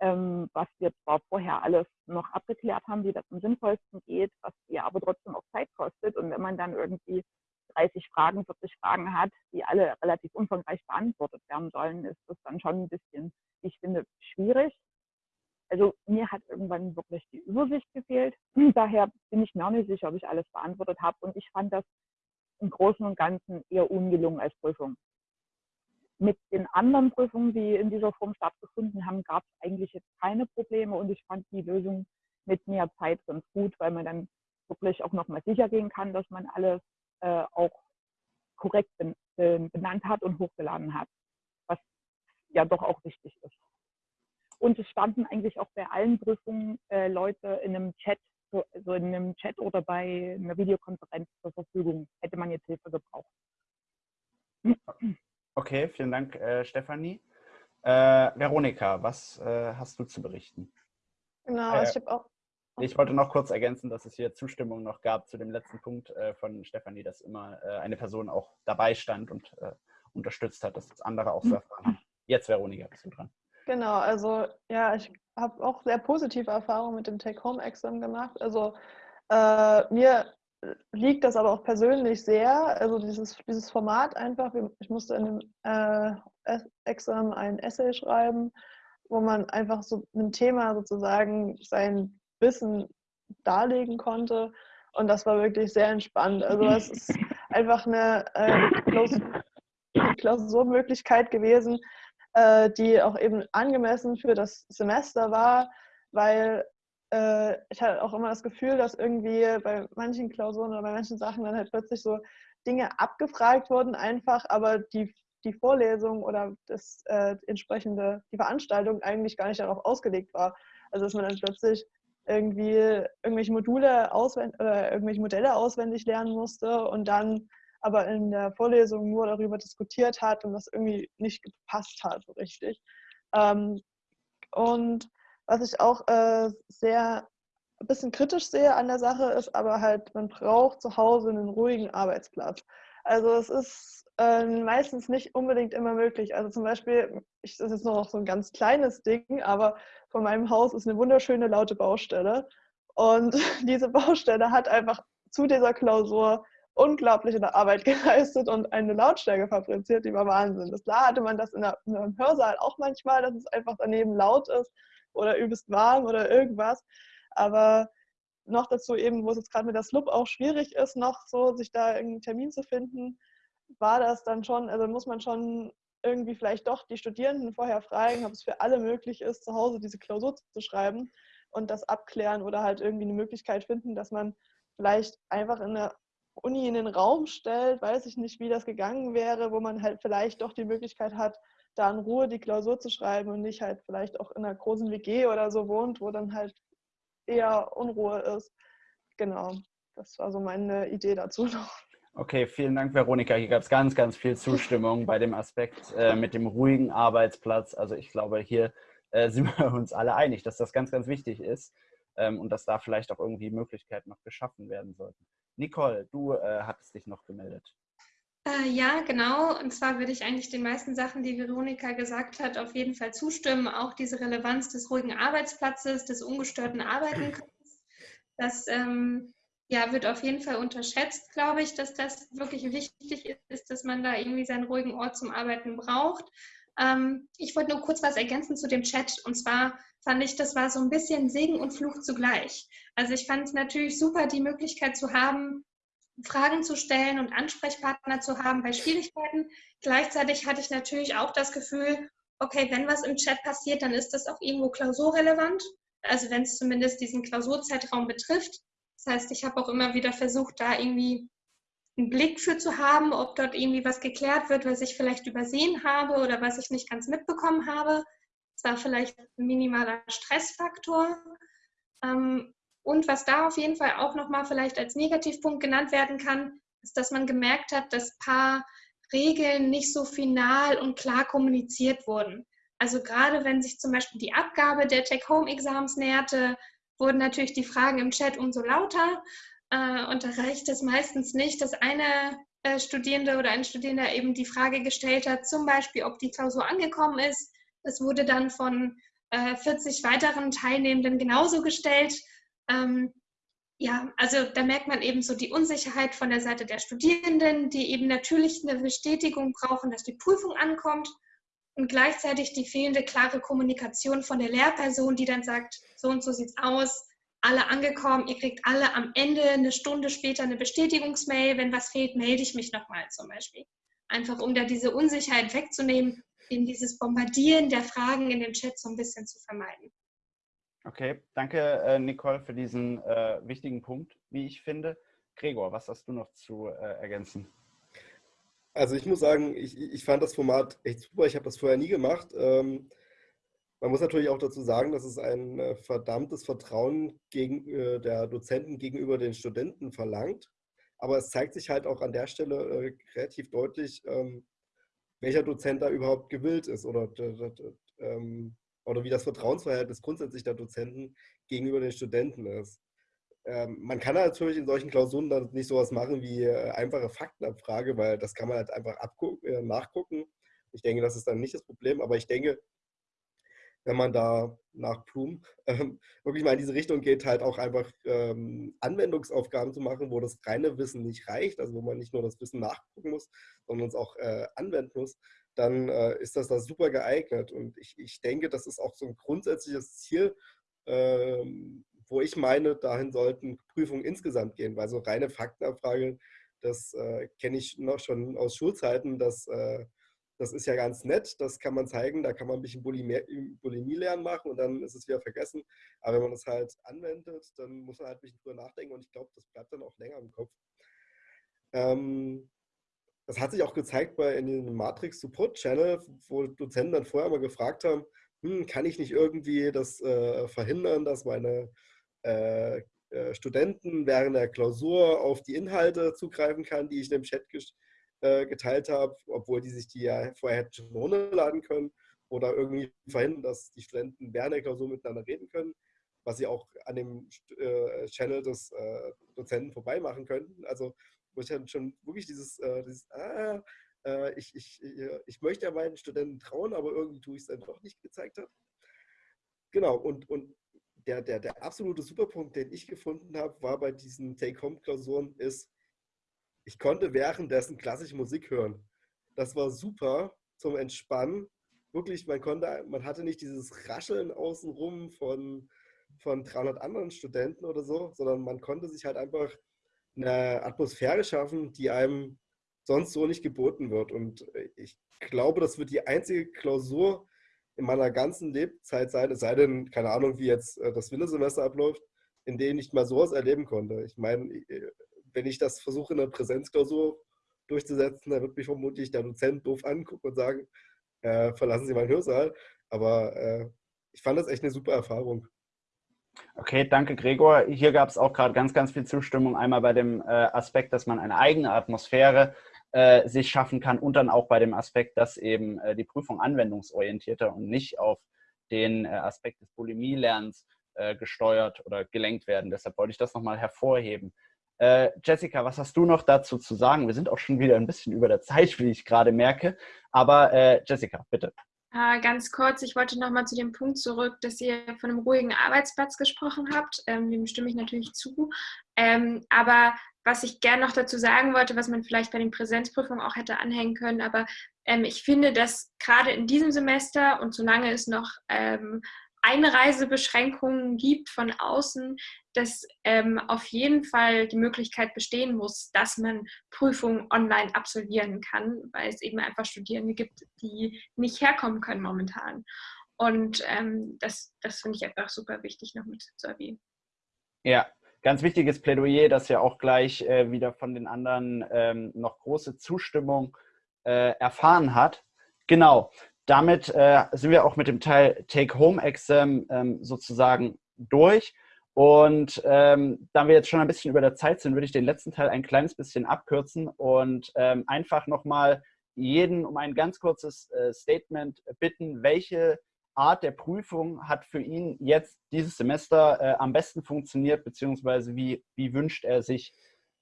ähm, was wir zwar vorher alles noch abgeklärt haben, wie das am sinnvollsten geht, was dir aber trotzdem auch Zeit kostet. Und wenn man dann irgendwie 30 Fragen, 40 Fragen hat, die alle relativ umfangreich beantwortet werden sollen, ist das dann schon ein bisschen, ich finde, schwierig. Also mir hat irgendwann wirklich die Übersicht gefehlt. Daher bin ich mir nicht sicher, ob ich alles beantwortet habe. Und ich fand das im Großen und Ganzen eher ungelungen als Prüfung. Mit den anderen Prüfungen, die in dieser Form stattgefunden haben, gab es eigentlich jetzt keine Probleme und ich fand die Lösung mit mehr Zeit ganz gut, weil man dann wirklich auch nochmal sicher gehen kann, dass man alles äh, auch korrekt ben, äh, benannt hat und hochgeladen hat, was ja doch auch wichtig ist. Und es standen eigentlich auch bei allen Prüfungen äh, Leute in einem Chat, so, also in einem Chat oder bei einer Videokonferenz zur Verfügung. Hätte man jetzt Hilfe gebraucht. Okay, vielen Dank, äh, Stefanie. Äh, Veronika, was äh, hast du zu berichten? Genau, äh, ich habe auch. Ich wollte noch kurz ergänzen, dass es hier Zustimmung noch gab zu dem letzten Punkt äh, von Stefanie, dass immer eine Person auch dabei stand und unterstützt hat, dass andere auch so erfahren haben. Jetzt, Veronika, bist du dran. Genau, also ja, ich habe auch sehr positive Erfahrungen mit dem Take-Home-Examen gemacht. Also äh, mir liegt das aber auch persönlich sehr, also dieses, dieses Format einfach, ich musste in dem äh, Examen ein Essay schreiben, wo man einfach so ein Thema sozusagen sein Wissen darlegen konnte und das war wirklich sehr entspannt. Also es ist einfach eine äh, Klausurmöglichkeit gewesen, äh, die auch eben angemessen für das Semester war, weil äh, ich hatte auch immer das Gefühl, dass irgendwie bei manchen Klausuren oder bei manchen Sachen dann halt plötzlich so Dinge abgefragt wurden einfach, aber die, die Vorlesung oder das äh, entsprechende, die Veranstaltung eigentlich gar nicht darauf ausgelegt war. Also dass man dann plötzlich irgendwie irgendwelche Module auswendig oder irgendwelche Modelle auswendig lernen musste und dann aber in der Vorlesung nur darüber diskutiert hat und das irgendwie nicht gepasst hat so richtig. Ähm, und was ich auch äh, sehr ein bisschen kritisch sehe an der Sache, ist aber halt, man braucht zu Hause einen ruhigen Arbeitsplatz. Also es ist äh, meistens nicht unbedingt immer möglich. Also zum Beispiel, ich, das ist noch so ein ganz kleines Ding, aber von meinem Haus ist eine wunderschöne laute Baustelle. Und diese Baustelle hat einfach zu dieser Klausur unglaubliche Arbeit geleistet und eine Lautstärke fabriziert, die war Wahnsinn. Das klar hatte man das in, der, in einem Hörsaal auch manchmal, dass es einfach daneben laut ist oder übelst warm oder irgendwas. Aber noch dazu eben, wo es jetzt gerade mit der Slup auch schwierig ist, noch so sich da irgendeinen Termin zu finden, war das dann schon, also muss man schon irgendwie vielleicht doch die Studierenden vorher fragen, ob es für alle möglich ist, zu Hause diese Klausur zu schreiben und das abklären oder halt irgendwie eine Möglichkeit finden, dass man vielleicht einfach in der Uni in den Raum stellt, weiß ich nicht, wie das gegangen wäre, wo man halt vielleicht doch die Möglichkeit hat, da in Ruhe die Klausur zu schreiben und nicht halt vielleicht auch in einer großen WG oder so wohnt, wo dann halt eher Unruhe ist. Genau, das war so meine Idee dazu noch. Okay, vielen Dank, Veronika. Hier gab es ganz, ganz viel Zustimmung bei dem Aspekt äh, mit dem ruhigen Arbeitsplatz. Also ich glaube, hier äh, sind wir uns alle einig, dass das ganz, ganz wichtig ist ähm, und dass da vielleicht auch irgendwie Möglichkeiten noch geschaffen werden sollten. Nicole, du äh, hattest dich noch gemeldet. Äh, ja, genau. Und zwar würde ich eigentlich den meisten Sachen, die Veronika gesagt hat, auf jeden Fall zustimmen. Auch diese Relevanz des ruhigen Arbeitsplatzes, des ungestörten Arbeitens. Das ähm, ja, wird auf jeden Fall unterschätzt, glaube ich, dass das wirklich wichtig ist, dass man da irgendwie seinen ruhigen Ort zum Arbeiten braucht. Ähm, ich wollte nur kurz was ergänzen zu dem Chat. Und zwar fand ich, das war so ein bisschen Segen und Fluch zugleich. Also ich fand es natürlich super, die Möglichkeit zu haben, Fragen zu stellen und Ansprechpartner zu haben bei Schwierigkeiten. Gleichzeitig hatte ich natürlich auch das Gefühl, okay, wenn was im Chat passiert, dann ist das auch irgendwo klausurrelevant. Also wenn es zumindest diesen Klausurzeitraum betrifft. Das heißt, ich habe auch immer wieder versucht, da irgendwie einen Blick für zu haben, ob dort irgendwie was geklärt wird, was ich vielleicht übersehen habe oder was ich nicht ganz mitbekommen habe. Das war vielleicht ein minimaler Stressfaktor. Ähm, und was da auf jeden Fall auch nochmal vielleicht als Negativpunkt genannt werden kann, ist, dass man gemerkt hat, dass ein paar Regeln nicht so final und klar kommuniziert wurden. Also gerade wenn sich zum Beispiel die Abgabe der Take-Home-Exams näherte, wurden natürlich die Fragen im Chat umso lauter. Äh, und da reicht es meistens nicht, dass eine äh, Studierende oder ein Studierender eben die Frage gestellt hat, zum Beispiel, ob die Klausur angekommen ist. Das wurde dann von 40 äh, weiteren Teilnehmenden genauso gestellt. Ähm, ja, also da merkt man eben so die Unsicherheit von der Seite der Studierenden, die eben natürlich eine Bestätigung brauchen, dass die Prüfung ankommt und gleichzeitig die fehlende klare Kommunikation von der Lehrperson, die dann sagt, so und so sieht's aus, alle angekommen, ihr kriegt alle am Ende eine Stunde später eine Bestätigungsmail, wenn was fehlt, melde ich mich nochmal zum Beispiel. Einfach um da diese Unsicherheit wegzunehmen, in dieses Bombardieren der Fragen in dem Chat so ein bisschen zu vermeiden. Okay, danke äh, Nicole für diesen äh, wichtigen Punkt, wie ich finde. Gregor, was hast du noch zu äh, ergänzen? Also ich muss sagen, ich, ich fand das Format echt super. Ich habe das vorher nie gemacht. Ähm, man muss natürlich auch dazu sagen, dass es ein äh, verdammtes Vertrauen gegen, äh, der Dozenten gegenüber den Studenten verlangt. Aber es zeigt sich halt auch an der Stelle äh, relativ deutlich, ähm, welcher Dozent da überhaupt gewillt ist oder ähm, oder wie das Vertrauensverhältnis grundsätzlich der Dozenten gegenüber den Studenten ist. Ähm, man kann natürlich in solchen Klausuren dann nicht sowas machen wie äh, einfache Faktenabfrage, weil das kann man halt einfach äh, nachgucken. Ich denke, das ist dann nicht das Problem, aber ich denke, wenn man da nach Plum ähm, wirklich mal in diese Richtung geht, halt auch einfach ähm, Anwendungsaufgaben zu machen, wo das reine Wissen nicht reicht, also wo man nicht nur das Wissen nachgucken muss, sondern es auch äh, anwenden muss, dann äh, ist das da super geeignet. Und ich, ich denke, das ist auch so ein grundsätzliches Ziel, ähm, wo ich meine, dahin sollten Prüfungen insgesamt gehen, weil so reine Faktenabfrage, das äh, kenne ich noch schon aus Schulzeiten, das, äh, das ist ja ganz nett, das kann man zeigen, da kann man ein bisschen Bulimie lernen machen und dann ist es wieder vergessen. Aber wenn man das halt anwendet, dann muss man halt ein bisschen drüber nachdenken und ich glaube, das bleibt dann auch länger im Kopf. Ähm, das hat sich auch gezeigt bei in dem Matrix Support Channel, wo Dozenten dann vorher mal gefragt haben, hm, kann ich nicht irgendwie das äh, verhindern, dass meine äh, äh, Studenten während der Klausur auf die Inhalte zugreifen kann, die ich in dem Chat äh, geteilt habe, obwohl die sich die ja vorher hätten schon runterladen können oder irgendwie verhindern, dass die Studenten während der Klausur miteinander reden können, was sie auch an dem äh, Channel des äh, Dozenten vorbei machen könnten. Also wo ich dann schon wirklich dieses, äh, dieses ah, äh, ich, ich, ich möchte ja meinen Studenten trauen, aber irgendwie tue ich es dann doch nicht gezeigt habe. Genau, und, und der, der, der absolute Superpunkt, den ich gefunden habe, war bei diesen Take-Home-Klausuren, ist, ich konnte währenddessen klassische Musik hören. Das war super zum Entspannen. Wirklich, man konnte, man hatte nicht dieses Rascheln außenrum von, von 300 anderen Studenten oder so, sondern man konnte sich halt einfach eine Atmosphäre schaffen, die einem sonst so nicht geboten wird. Und ich glaube, das wird die einzige Klausur in meiner ganzen Lebzeit sein, es sei denn, keine Ahnung, wie jetzt äh, das Wintersemester abläuft, in denen ich mal sowas erleben konnte. Ich meine, äh, wenn ich das versuche, in einer Präsenzklausur durchzusetzen, dann wird mich vermutlich der Dozent doof angucken und sagen, äh, verlassen Sie meinen Hörsaal. Aber äh, ich fand das echt eine super Erfahrung. Okay, danke Gregor. Hier gab es auch gerade ganz, ganz viel Zustimmung. Einmal bei dem äh, Aspekt, dass man eine eigene Atmosphäre äh, sich schaffen kann und dann auch bei dem Aspekt, dass eben äh, die Prüfung anwendungsorientierter und nicht auf den äh, Aspekt des Bulimie-Lernens gesteuert oder gelenkt werden. Deshalb wollte ich das nochmal hervorheben. Äh, Jessica, was hast du noch dazu zu sagen? Wir sind auch schon wieder ein bisschen über der Zeit, wie ich gerade merke. Aber Jessica, bitte. Äh, ganz kurz, ich wollte nochmal zu dem Punkt zurück, dass ihr von einem ruhigen Arbeitsplatz gesprochen habt. Ähm, dem stimme ich natürlich zu. Ähm, aber was ich gerne noch dazu sagen wollte, was man vielleicht bei den Präsenzprüfungen auch hätte anhängen können, aber ähm, ich finde, dass gerade in diesem Semester und solange es noch ähm, Einreisebeschränkungen gibt von außen, dass ähm, auf jeden Fall die Möglichkeit bestehen muss, dass man Prüfungen online absolvieren kann, weil es eben einfach Studierende gibt, die nicht herkommen können momentan. Und ähm, das, das finde ich einfach super wichtig noch mit zu erwähnen. Ja, ganz wichtiges Plädoyer, das ja auch gleich äh, wieder von den anderen ähm, noch große Zustimmung äh, erfahren hat. Genau, damit äh, sind wir auch mit dem Teil Take-Home-Exam ähm, sozusagen durch. Und ähm, da wir jetzt schon ein bisschen über der Zeit sind, würde ich den letzten Teil ein kleines bisschen abkürzen und ähm, einfach nochmal jeden um ein ganz kurzes äh, Statement bitten, welche Art der Prüfung hat für ihn jetzt dieses Semester äh, am besten funktioniert, beziehungsweise wie, wie wünscht er sich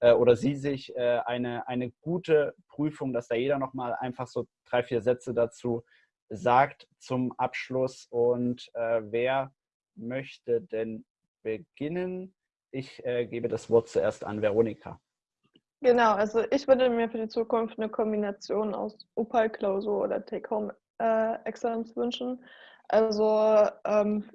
äh, oder sie sich äh, eine, eine gute Prüfung, dass da jeder nochmal einfach so drei, vier Sätze dazu sagt zum Abschluss. Und äh, wer möchte denn beginnen? Ich äh, gebe das Wort zuerst an Veronika. Genau, also ich würde mir für die Zukunft eine Kombination aus Opal-Klausur oder Take-Home-Excellence äh, wünschen. Also ähm,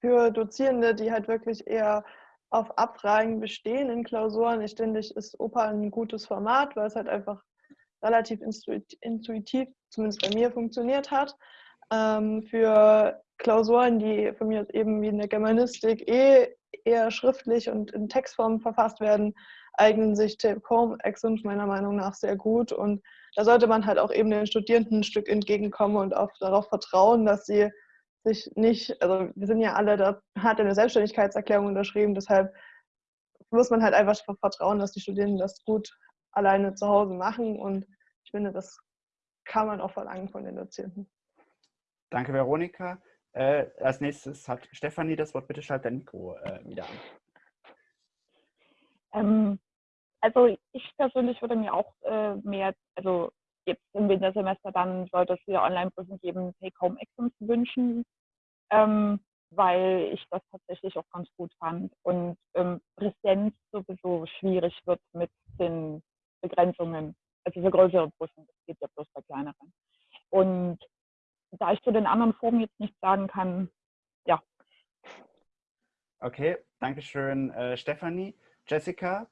für Dozierende, die halt wirklich eher auf Abfragen bestehen in Klausuren, ich denke, ist Opal ein gutes Format, weil es halt einfach relativ intuitiv, zumindest bei mir, funktioniert hat. Ähm, für Klausuren, die von mir eben wie in der Germanistik eh eher schriftlich und in Textform verfasst werden, eignen sich Take-Home-Exams meiner Meinung nach sehr gut. Und da sollte man halt auch eben den Studierenden ein Stück entgegenkommen und auch darauf vertrauen, dass sie sich nicht, also wir sind ja alle, da hat eine Selbstständigkeitserklärung unterschrieben, deshalb muss man halt einfach vertrauen, dass die Studierenden das gut alleine zu Hause machen und ich finde, das kann man auch verlangen von den Dozierenden. Danke, Veronika. Äh, als nächstes hat Stefanie das Wort. Bitte schalt dein Mikro äh, wieder an. Ähm, also ich persönlich würde mir auch äh, mehr, also jetzt im Wintersemester dann sollte es wieder Online-Prüfung geben, Take-Home-Exams wünschen, ähm, weil ich das tatsächlich auch ganz gut fand und ähm, Präsenz sowieso schwierig wird mit den Begrenzungen. Also für größere Prüfungen, das geht ja bloß bei kleineren. Und da ich zu den anderen Formen jetzt nicht sagen kann, ja. Okay, danke schön, äh, Stefanie. Jessica?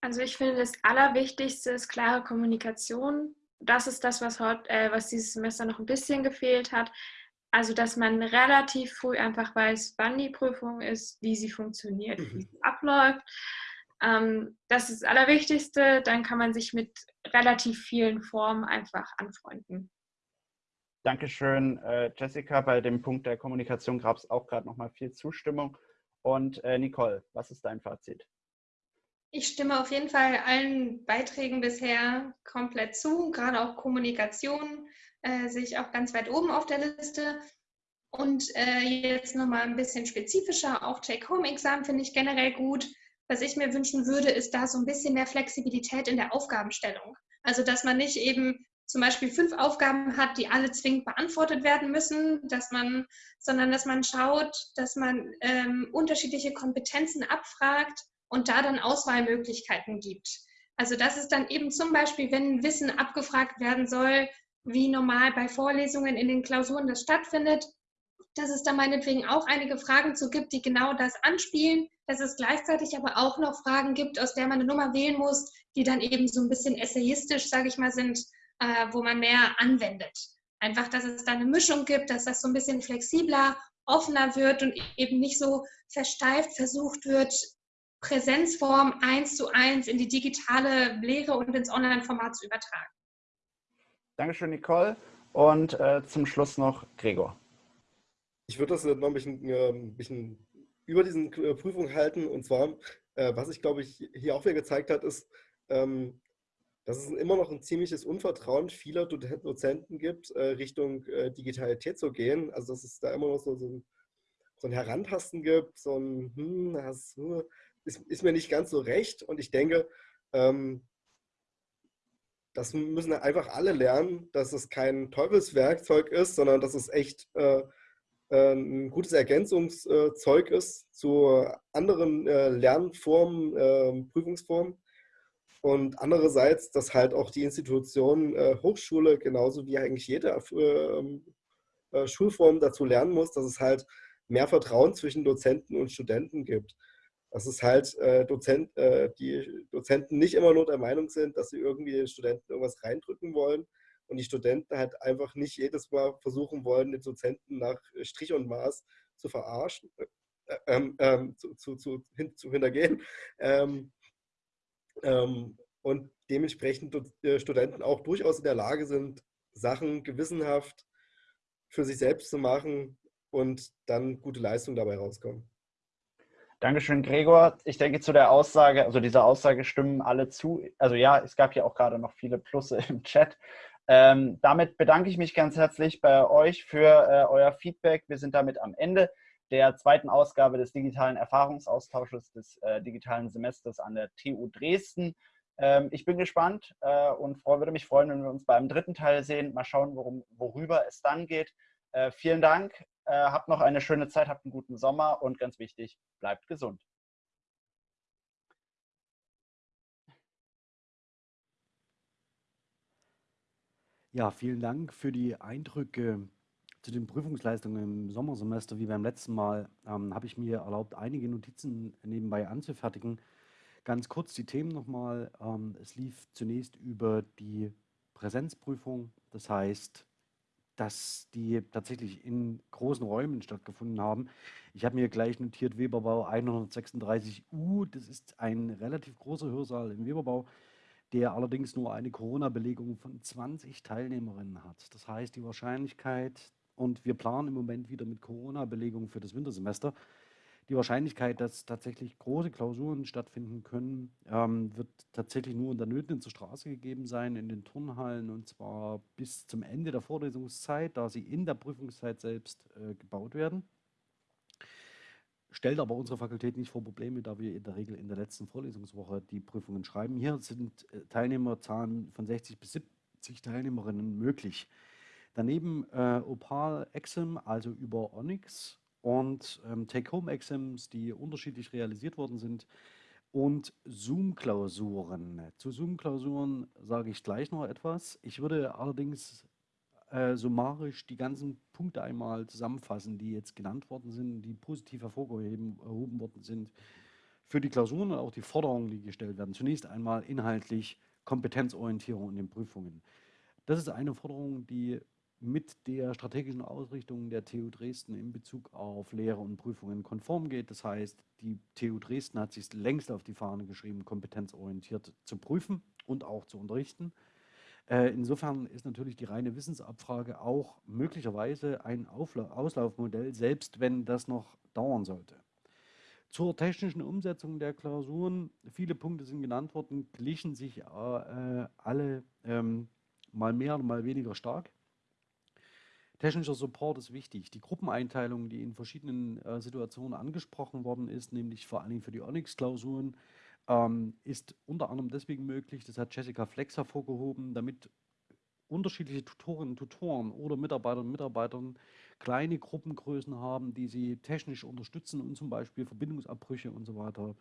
Also ich finde, das Allerwichtigste ist klare Kommunikation. Das ist das, was, heute, äh, was dieses Semester noch ein bisschen gefehlt hat. Also, dass man relativ früh einfach weiß, wann die Prüfung ist, wie sie funktioniert, wie sie abläuft. Ähm, das ist das Allerwichtigste. Dann kann man sich mit relativ vielen Formen einfach anfreunden. Dankeschön, äh, Jessica. Bei dem Punkt der Kommunikation gab es auch gerade nochmal viel Zustimmung. Und äh, Nicole, was ist dein Fazit? Ich stimme auf jeden Fall allen Beiträgen bisher komplett zu. Gerade auch Kommunikation äh, sehe ich auch ganz weit oben auf der Liste. Und äh, jetzt nochmal ein bisschen spezifischer, auch Take-Home-Examen finde ich generell gut. Was ich mir wünschen würde, ist da so ein bisschen mehr Flexibilität in der Aufgabenstellung. Also, dass man nicht eben zum Beispiel fünf Aufgaben hat, die alle zwingend beantwortet werden müssen, dass man, sondern dass man schaut, dass man ähm, unterschiedliche Kompetenzen abfragt und da dann Auswahlmöglichkeiten gibt. Also das ist dann eben zum Beispiel, wenn Wissen abgefragt werden soll, wie normal bei Vorlesungen in den Klausuren das stattfindet, dass es da meinetwegen auch einige Fragen zu gibt, die genau das anspielen, dass es gleichzeitig aber auch noch Fragen gibt, aus der man eine Nummer wählen muss, die dann eben so ein bisschen essayistisch, sage ich mal, sind, äh, wo man mehr anwendet. Einfach, dass es da eine Mischung gibt, dass das so ein bisschen flexibler, offener wird und eben nicht so versteift versucht wird, Präsenzform eins zu eins in die digitale Lehre und ins Online-Format zu übertragen. Dankeschön, Nicole. Und äh, zum Schluss noch Gregor. Ich würde das noch ein bisschen, äh, ein bisschen über diesen äh, Prüfung halten. Und zwar, äh, was ich glaube ich hier auch wieder gezeigt hat, ist, ähm, dass es immer noch ein ziemliches Unvertrauen vieler Dozenten gibt, äh, Richtung äh, Digitalität zu gehen. Also dass es da immer noch so, so, ein, so ein Herantasten gibt, so ein, hm, das hm, ist, ist, mir nicht ganz so recht. Und ich denke, ähm, das müssen einfach alle lernen, dass es kein Teufelswerkzeug ist, sondern dass es echt äh, äh ein gutes Ergänzungszeug ist zu anderen äh, Lernformen, ähm, Prüfungsformen und andererseits, dass halt auch die Institution äh, Hochschule genauso wie eigentlich jede äh, äh, Schulform dazu lernen muss, dass es halt mehr Vertrauen zwischen Dozenten und Studenten gibt. Dass es halt Dozent, die Dozenten nicht immer nur der Meinung sind, dass sie irgendwie den Studenten irgendwas reindrücken wollen und die Studenten halt einfach nicht jedes Mal versuchen wollen, den Dozenten nach Strich und Maß zu verarschen, äh, ähm, ähm, zu, zu, zu, hin, zu hintergehen. Ähm, ähm, und dementsprechend äh, Studenten auch durchaus in der Lage sind, Sachen gewissenhaft für sich selbst zu machen und dann gute Leistungen dabei rauskommen. Dankeschön, Gregor. Ich denke, zu der Aussage, also dieser Aussage stimmen alle zu. Also ja, es gab ja auch gerade noch viele Plusse im Chat. Ähm, damit bedanke ich mich ganz herzlich bei euch für äh, euer Feedback. Wir sind damit am Ende der zweiten Ausgabe des digitalen Erfahrungsaustausches des äh, digitalen Semesters an der TU Dresden. Ähm, ich bin gespannt äh, und freu, würde mich freuen, wenn wir uns beim dritten Teil sehen. Mal schauen, worum, worüber es dann geht. Äh, vielen Dank, äh, habt noch eine schöne Zeit, habt einen guten Sommer und ganz wichtig, bleibt gesund. Ja, vielen Dank für die Eindrücke zu den Prüfungsleistungen im Sommersemester, wie beim letzten Mal, ähm, habe ich mir erlaubt, einige Notizen nebenbei anzufertigen. Ganz kurz die Themen nochmal. Ähm, es lief zunächst über die Präsenzprüfung, das heißt, dass die tatsächlich in großen Räumen stattgefunden haben. Ich habe mir gleich notiert Weberbau 136U, das ist ein relativ großer Hörsaal im Weberbau, der allerdings nur eine Corona-Belegung von 20 Teilnehmerinnen hat. Das heißt, die Wahrscheinlichkeit, und wir planen im Moment wieder mit Corona-Belegung für das Wintersemester. Die Wahrscheinlichkeit, dass tatsächlich große Klausuren stattfinden können, ähm, wird tatsächlich nur in der Nöten zur Straße gegeben sein, in den Turnhallen und zwar bis zum Ende der Vorlesungszeit, da sie in der Prüfungszeit selbst äh, gebaut werden. Stellt aber unsere Fakultät nicht vor Probleme, da wir in der Regel in der letzten Vorlesungswoche die Prüfungen schreiben. Hier sind äh, Teilnehmerzahlen von 60 bis 70 Teilnehmerinnen möglich. Daneben äh, Opal Exim, also über Onyx und ähm, Take-Home-Exams, die unterschiedlich realisiert worden sind und Zoom-Klausuren. Zu Zoom-Klausuren sage ich gleich noch etwas. Ich würde allerdings äh, summarisch die ganzen Punkte einmal zusammenfassen, die jetzt genannt worden sind, die positiv hervorgehoben worden sind für die Klausuren und auch die Forderungen, die gestellt werden. Zunächst einmal inhaltlich Kompetenzorientierung in den Prüfungen. Das ist eine Forderung, die mit der strategischen Ausrichtung der TU Dresden in Bezug auf Lehre und Prüfungen konform geht. Das heißt, die TU Dresden hat sich längst auf die Fahne geschrieben, kompetenzorientiert zu prüfen und auch zu unterrichten. Äh, insofern ist natürlich die reine Wissensabfrage auch möglicherweise ein Auslaufmodell, selbst wenn das noch dauern sollte. Zur technischen Umsetzung der Klausuren, viele Punkte sind genannt worden, glichen sich äh, alle ähm, mal mehr und mal weniger stark. Technischer Support ist wichtig. Die Gruppeneinteilung, die in verschiedenen äh, Situationen angesprochen worden ist, nämlich vor allem für die Onyx-Klausuren, ähm, ist unter anderem deswegen möglich, das hat Jessica Flex hervorgehoben, damit unterschiedliche Tutorinnen und Tutoren oder Mitarbeiterinnen und Mitarbeitern kleine Gruppengrößen haben, die sie technisch unterstützen und zum Beispiel Verbindungsabbrüche und so weiter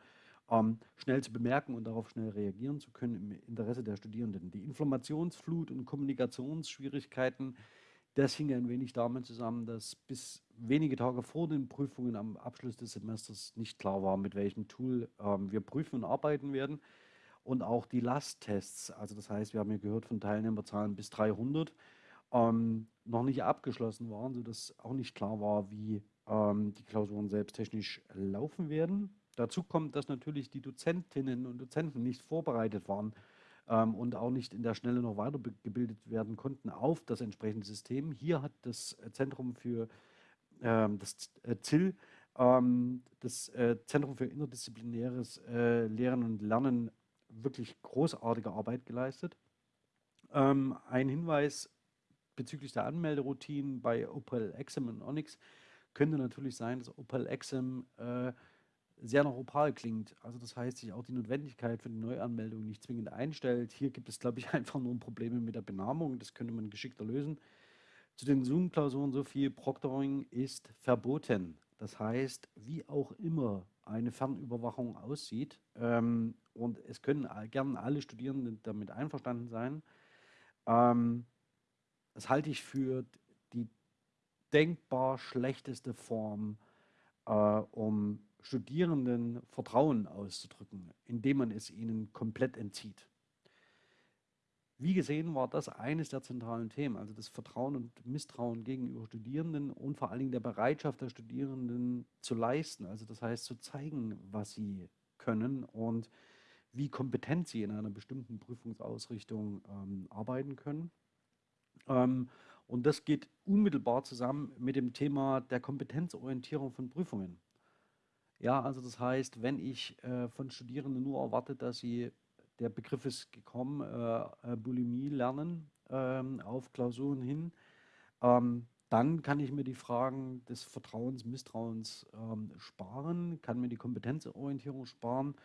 ähm, schnell zu bemerken und darauf schnell reagieren zu können im Interesse der Studierenden. Die Informationsflut und Kommunikationsschwierigkeiten das hing ein wenig damit zusammen, dass bis wenige Tage vor den Prüfungen am Abschluss des Semesters nicht klar war, mit welchem Tool ähm, wir prüfen und arbeiten werden. Und auch die Lasttests, also das heißt, wir haben ja gehört von Teilnehmerzahlen bis 300, ähm, noch nicht abgeschlossen waren, sodass auch nicht klar war, wie ähm, die Klausuren selbst technisch laufen werden. Dazu kommt, dass natürlich die Dozentinnen und Dozenten nicht vorbereitet waren ähm, und auch nicht in der Schnelle noch weitergebildet werden konnten auf das entsprechende System. Hier hat das Zentrum für ähm, das äh, ZIL, ähm, das äh, Zentrum für interdisziplinäres äh, Lehren und Lernen, wirklich großartige Arbeit geleistet. Ähm, ein Hinweis bezüglich der Anmelderoutinen bei Opel Exim und Onyx könnte natürlich sein, dass Opel Exim sehr nach Opal klingt. Also das heißt, sich auch die Notwendigkeit für die Neuanmeldung nicht zwingend einstellt. Hier gibt es, glaube ich, einfach nur Probleme mit der Benamung. Das könnte man geschickter lösen. Zu den Zoom-Klausuren so viel, Proctoring ist verboten. Das heißt, wie auch immer eine Fernüberwachung aussieht, ähm, und es können gern alle Studierenden damit einverstanden sein, ähm, das halte ich für die denkbar schlechteste Form, äh, um Studierenden Vertrauen auszudrücken, indem man es ihnen komplett entzieht. Wie gesehen war das eines der zentralen Themen, also das Vertrauen und Misstrauen gegenüber Studierenden und vor allen Dingen der Bereitschaft der Studierenden zu leisten, also das heißt zu zeigen, was sie können und wie kompetent sie in einer bestimmten Prüfungsausrichtung ähm, arbeiten können. Ähm, und das geht unmittelbar zusammen mit dem Thema der Kompetenzorientierung von Prüfungen. Ja, also das heißt, wenn ich äh, von Studierenden nur erwarte, dass sie, der Begriff ist gekommen, äh, äh, Bulimie lernen ähm, auf Klausuren hin, ähm, dann kann ich mir die Fragen des Vertrauens, Misstrauens ähm, sparen, kann mir die Kompetenzorientierung sparen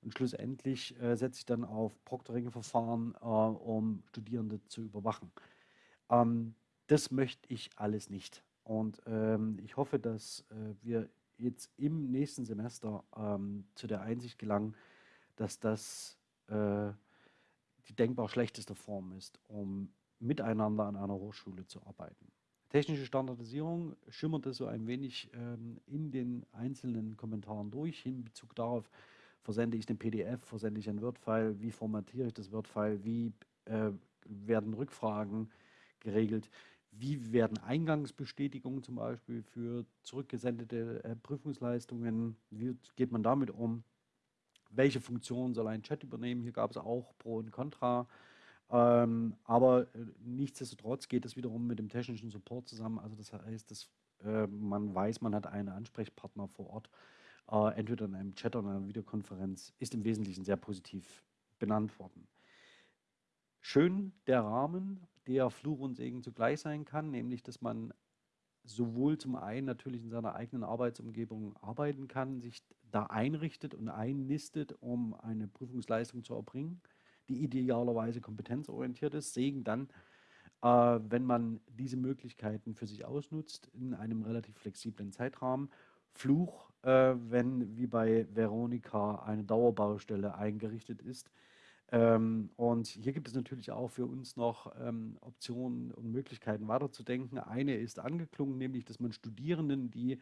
und schlussendlich äh, setze ich dann auf Proctoring-Verfahren, äh, um Studierende zu überwachen. Ähm, das möchte ich alles nicht. Und ähm, ich hoffe, dass äh, wir jetzt im nächsten Semester ähm, zu der Einsicht gelangen, dass das äh, die denkbar schlechteste Form ist, um miteinander an einer Hochschule zu arbeiten. Technische Standardisierung schimmerte so ein wenig ähm, in den einzelnen Kommentaren durch, in Bezug darauf, versende ich den PDF, versende ich ein Word-File, wie formatiere ich das Word-File, wie äh, werden Rückfragen geregelt. Wie werden Eingangsbestätigungen zum Beispiel für zurückgesendete äh, Prüfungsleistungen, wie geht man damit um? Welche Funktion soll ein Chat übernehmen? Hier gab es auch Pro und Contra. Ähm, aber äh, nichtsdestotrotz geht es wiederum mit dem technischen Support zusammen. Also das heißt, dass äh, man weiß, man hat einen Ansprechpartner vor Ort, äh, entweder in einem Chat oder einer Videokonferenz, ist im Wesentlichen sehr positiv benannt worden. Schön der Rahmen, der Fluch und Segen zugleich sein kann, nämlich dass man sowohl zum einen natürlich in seiner eigenen Arbeitsumgebung arbeiten kann, sich da einrichtet und einnistet, um eine Prüfungsleistung zu erbringen, die idealerweise kompetenzorientiert ist. Segen dann, äh, wenn man diese Möglichkeiten für sich ausnutzt in einem relativ flexiblen Zeitrahmen. Fluch, äh, wenn wie bei Veronika eine Dauerbaustelle eingerichtet ist, ähm, und hier gibt es natürlich auch für uns noch ähm, Optionen und Möglichkeiten weiterzudenken. Eine ist angeklungen, nämlich, dass man Studierenden, die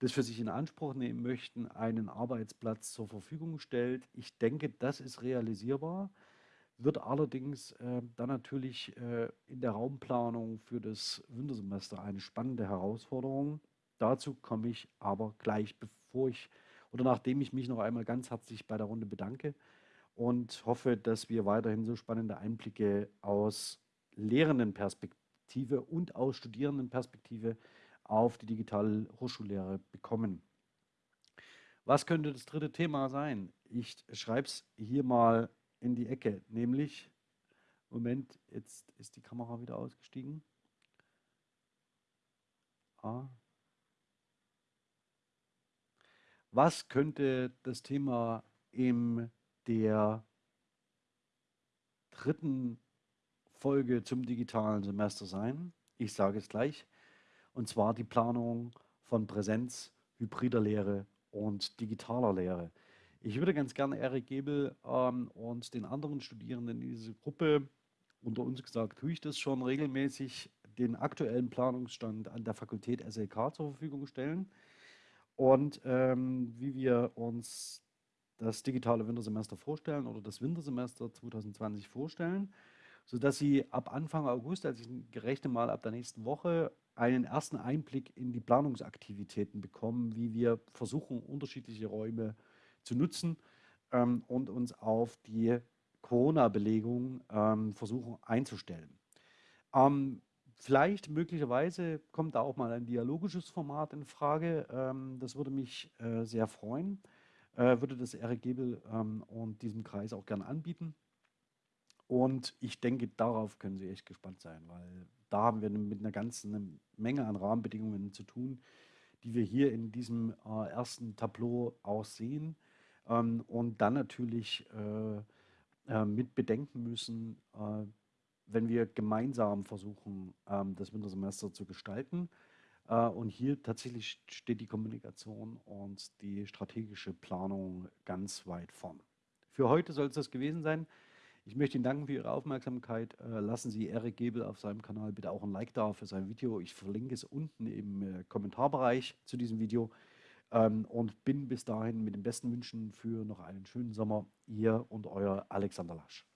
das für sich in Anspruch nehmen möchten, einen Arbeitsplatz zur Verfügung stellt. Ich denke, das ist realisierbar, wird allerdings äh, dann natürlich äh, in der Raumplanung für das Wintersemester eine spannende Herausforderung. Dazu komme ich aber gleich, bevor ich oder nachdem ich mich noch einmal ganz herzlich bei der Runde bedanke und hoffe, dass wir weiterhin so spannende Einblicke aus Lehrendenperspektive und aus Studierendenperspektive auf die digitale Hochschullehre bekommen. Was könnte das dritte Thema sein? Ich schreibe es hier mal in die Ecke, nämlich, Moment, jetzt ist die Kamera wieder ausgestiegen. Ah. Was könnte das Thema im der dritten Folge zum digitalen Semester sein. Ich sage es gleich. Und zwar die Planung von Präsenz, hybrider Lehre und digitaler Lehre. Ich würde ganz gerne Erik Gebel ähm, und den anderen Studierenden in dieser Gruppe, unter uns gesagt, tue ich das schon regelmäßig, den aktuellen Planungsstand an der Fakultät SLK zur Verfügung stellen und ähm, wie wir uns das digitale Wintersemester vorstellen oder das Wintersemester 2020 vorstellen, sodass Sie ab Anfang August, also ich gerechne mal ab der nächsten Woche, einen ersten Einblick in die Planungsaktivitäten bekommen, wie wir versuchen, unterschiedliche Räume zu nutzen ähm, und uns auf die Corona-Belegung ähm, versuchen einzustellen. Ähm, vielleicht möglicherweise kommt da auch mal ein dialogisches Format in Frage. Ähm, das würde mich äh, sehr freuen. Äh, würde das Eric Gebel ähm, und diesem Kreis auch gerne anbieten. Und ich denke, darauf können Sie echt gespannt sein, weil da haben wir mit einer ganzen Menge an Rahmenbedingungen zu tun, die wir hier in diesem äh, ersten Tableau auch sehen. Ähm, und dann natürlich äh, äh, mit bedenken müssen, äh, wenn wir gemeinsam versuchen, ähm, das Wintersemester zu gestalten. Äh, und hier tatsächlich steht die Kommunikation und die strategische Planung ganz weit vorn. Für heute soll es das gewesen sein. Ich möchte Ihnen danken für Ihre Aufmerksamkeit. Äh, lassen Sie Erik Gebel auf seinem Kanal bitte auch ein Like da für sein Video. Ich verlinke es unten im äh, Kommentarbereich zu diesem Video. Ähm, und bin bis dahin mit den besten Wünschen für noch einen schönen Sommer. Ihr und euer Alexander Lasch.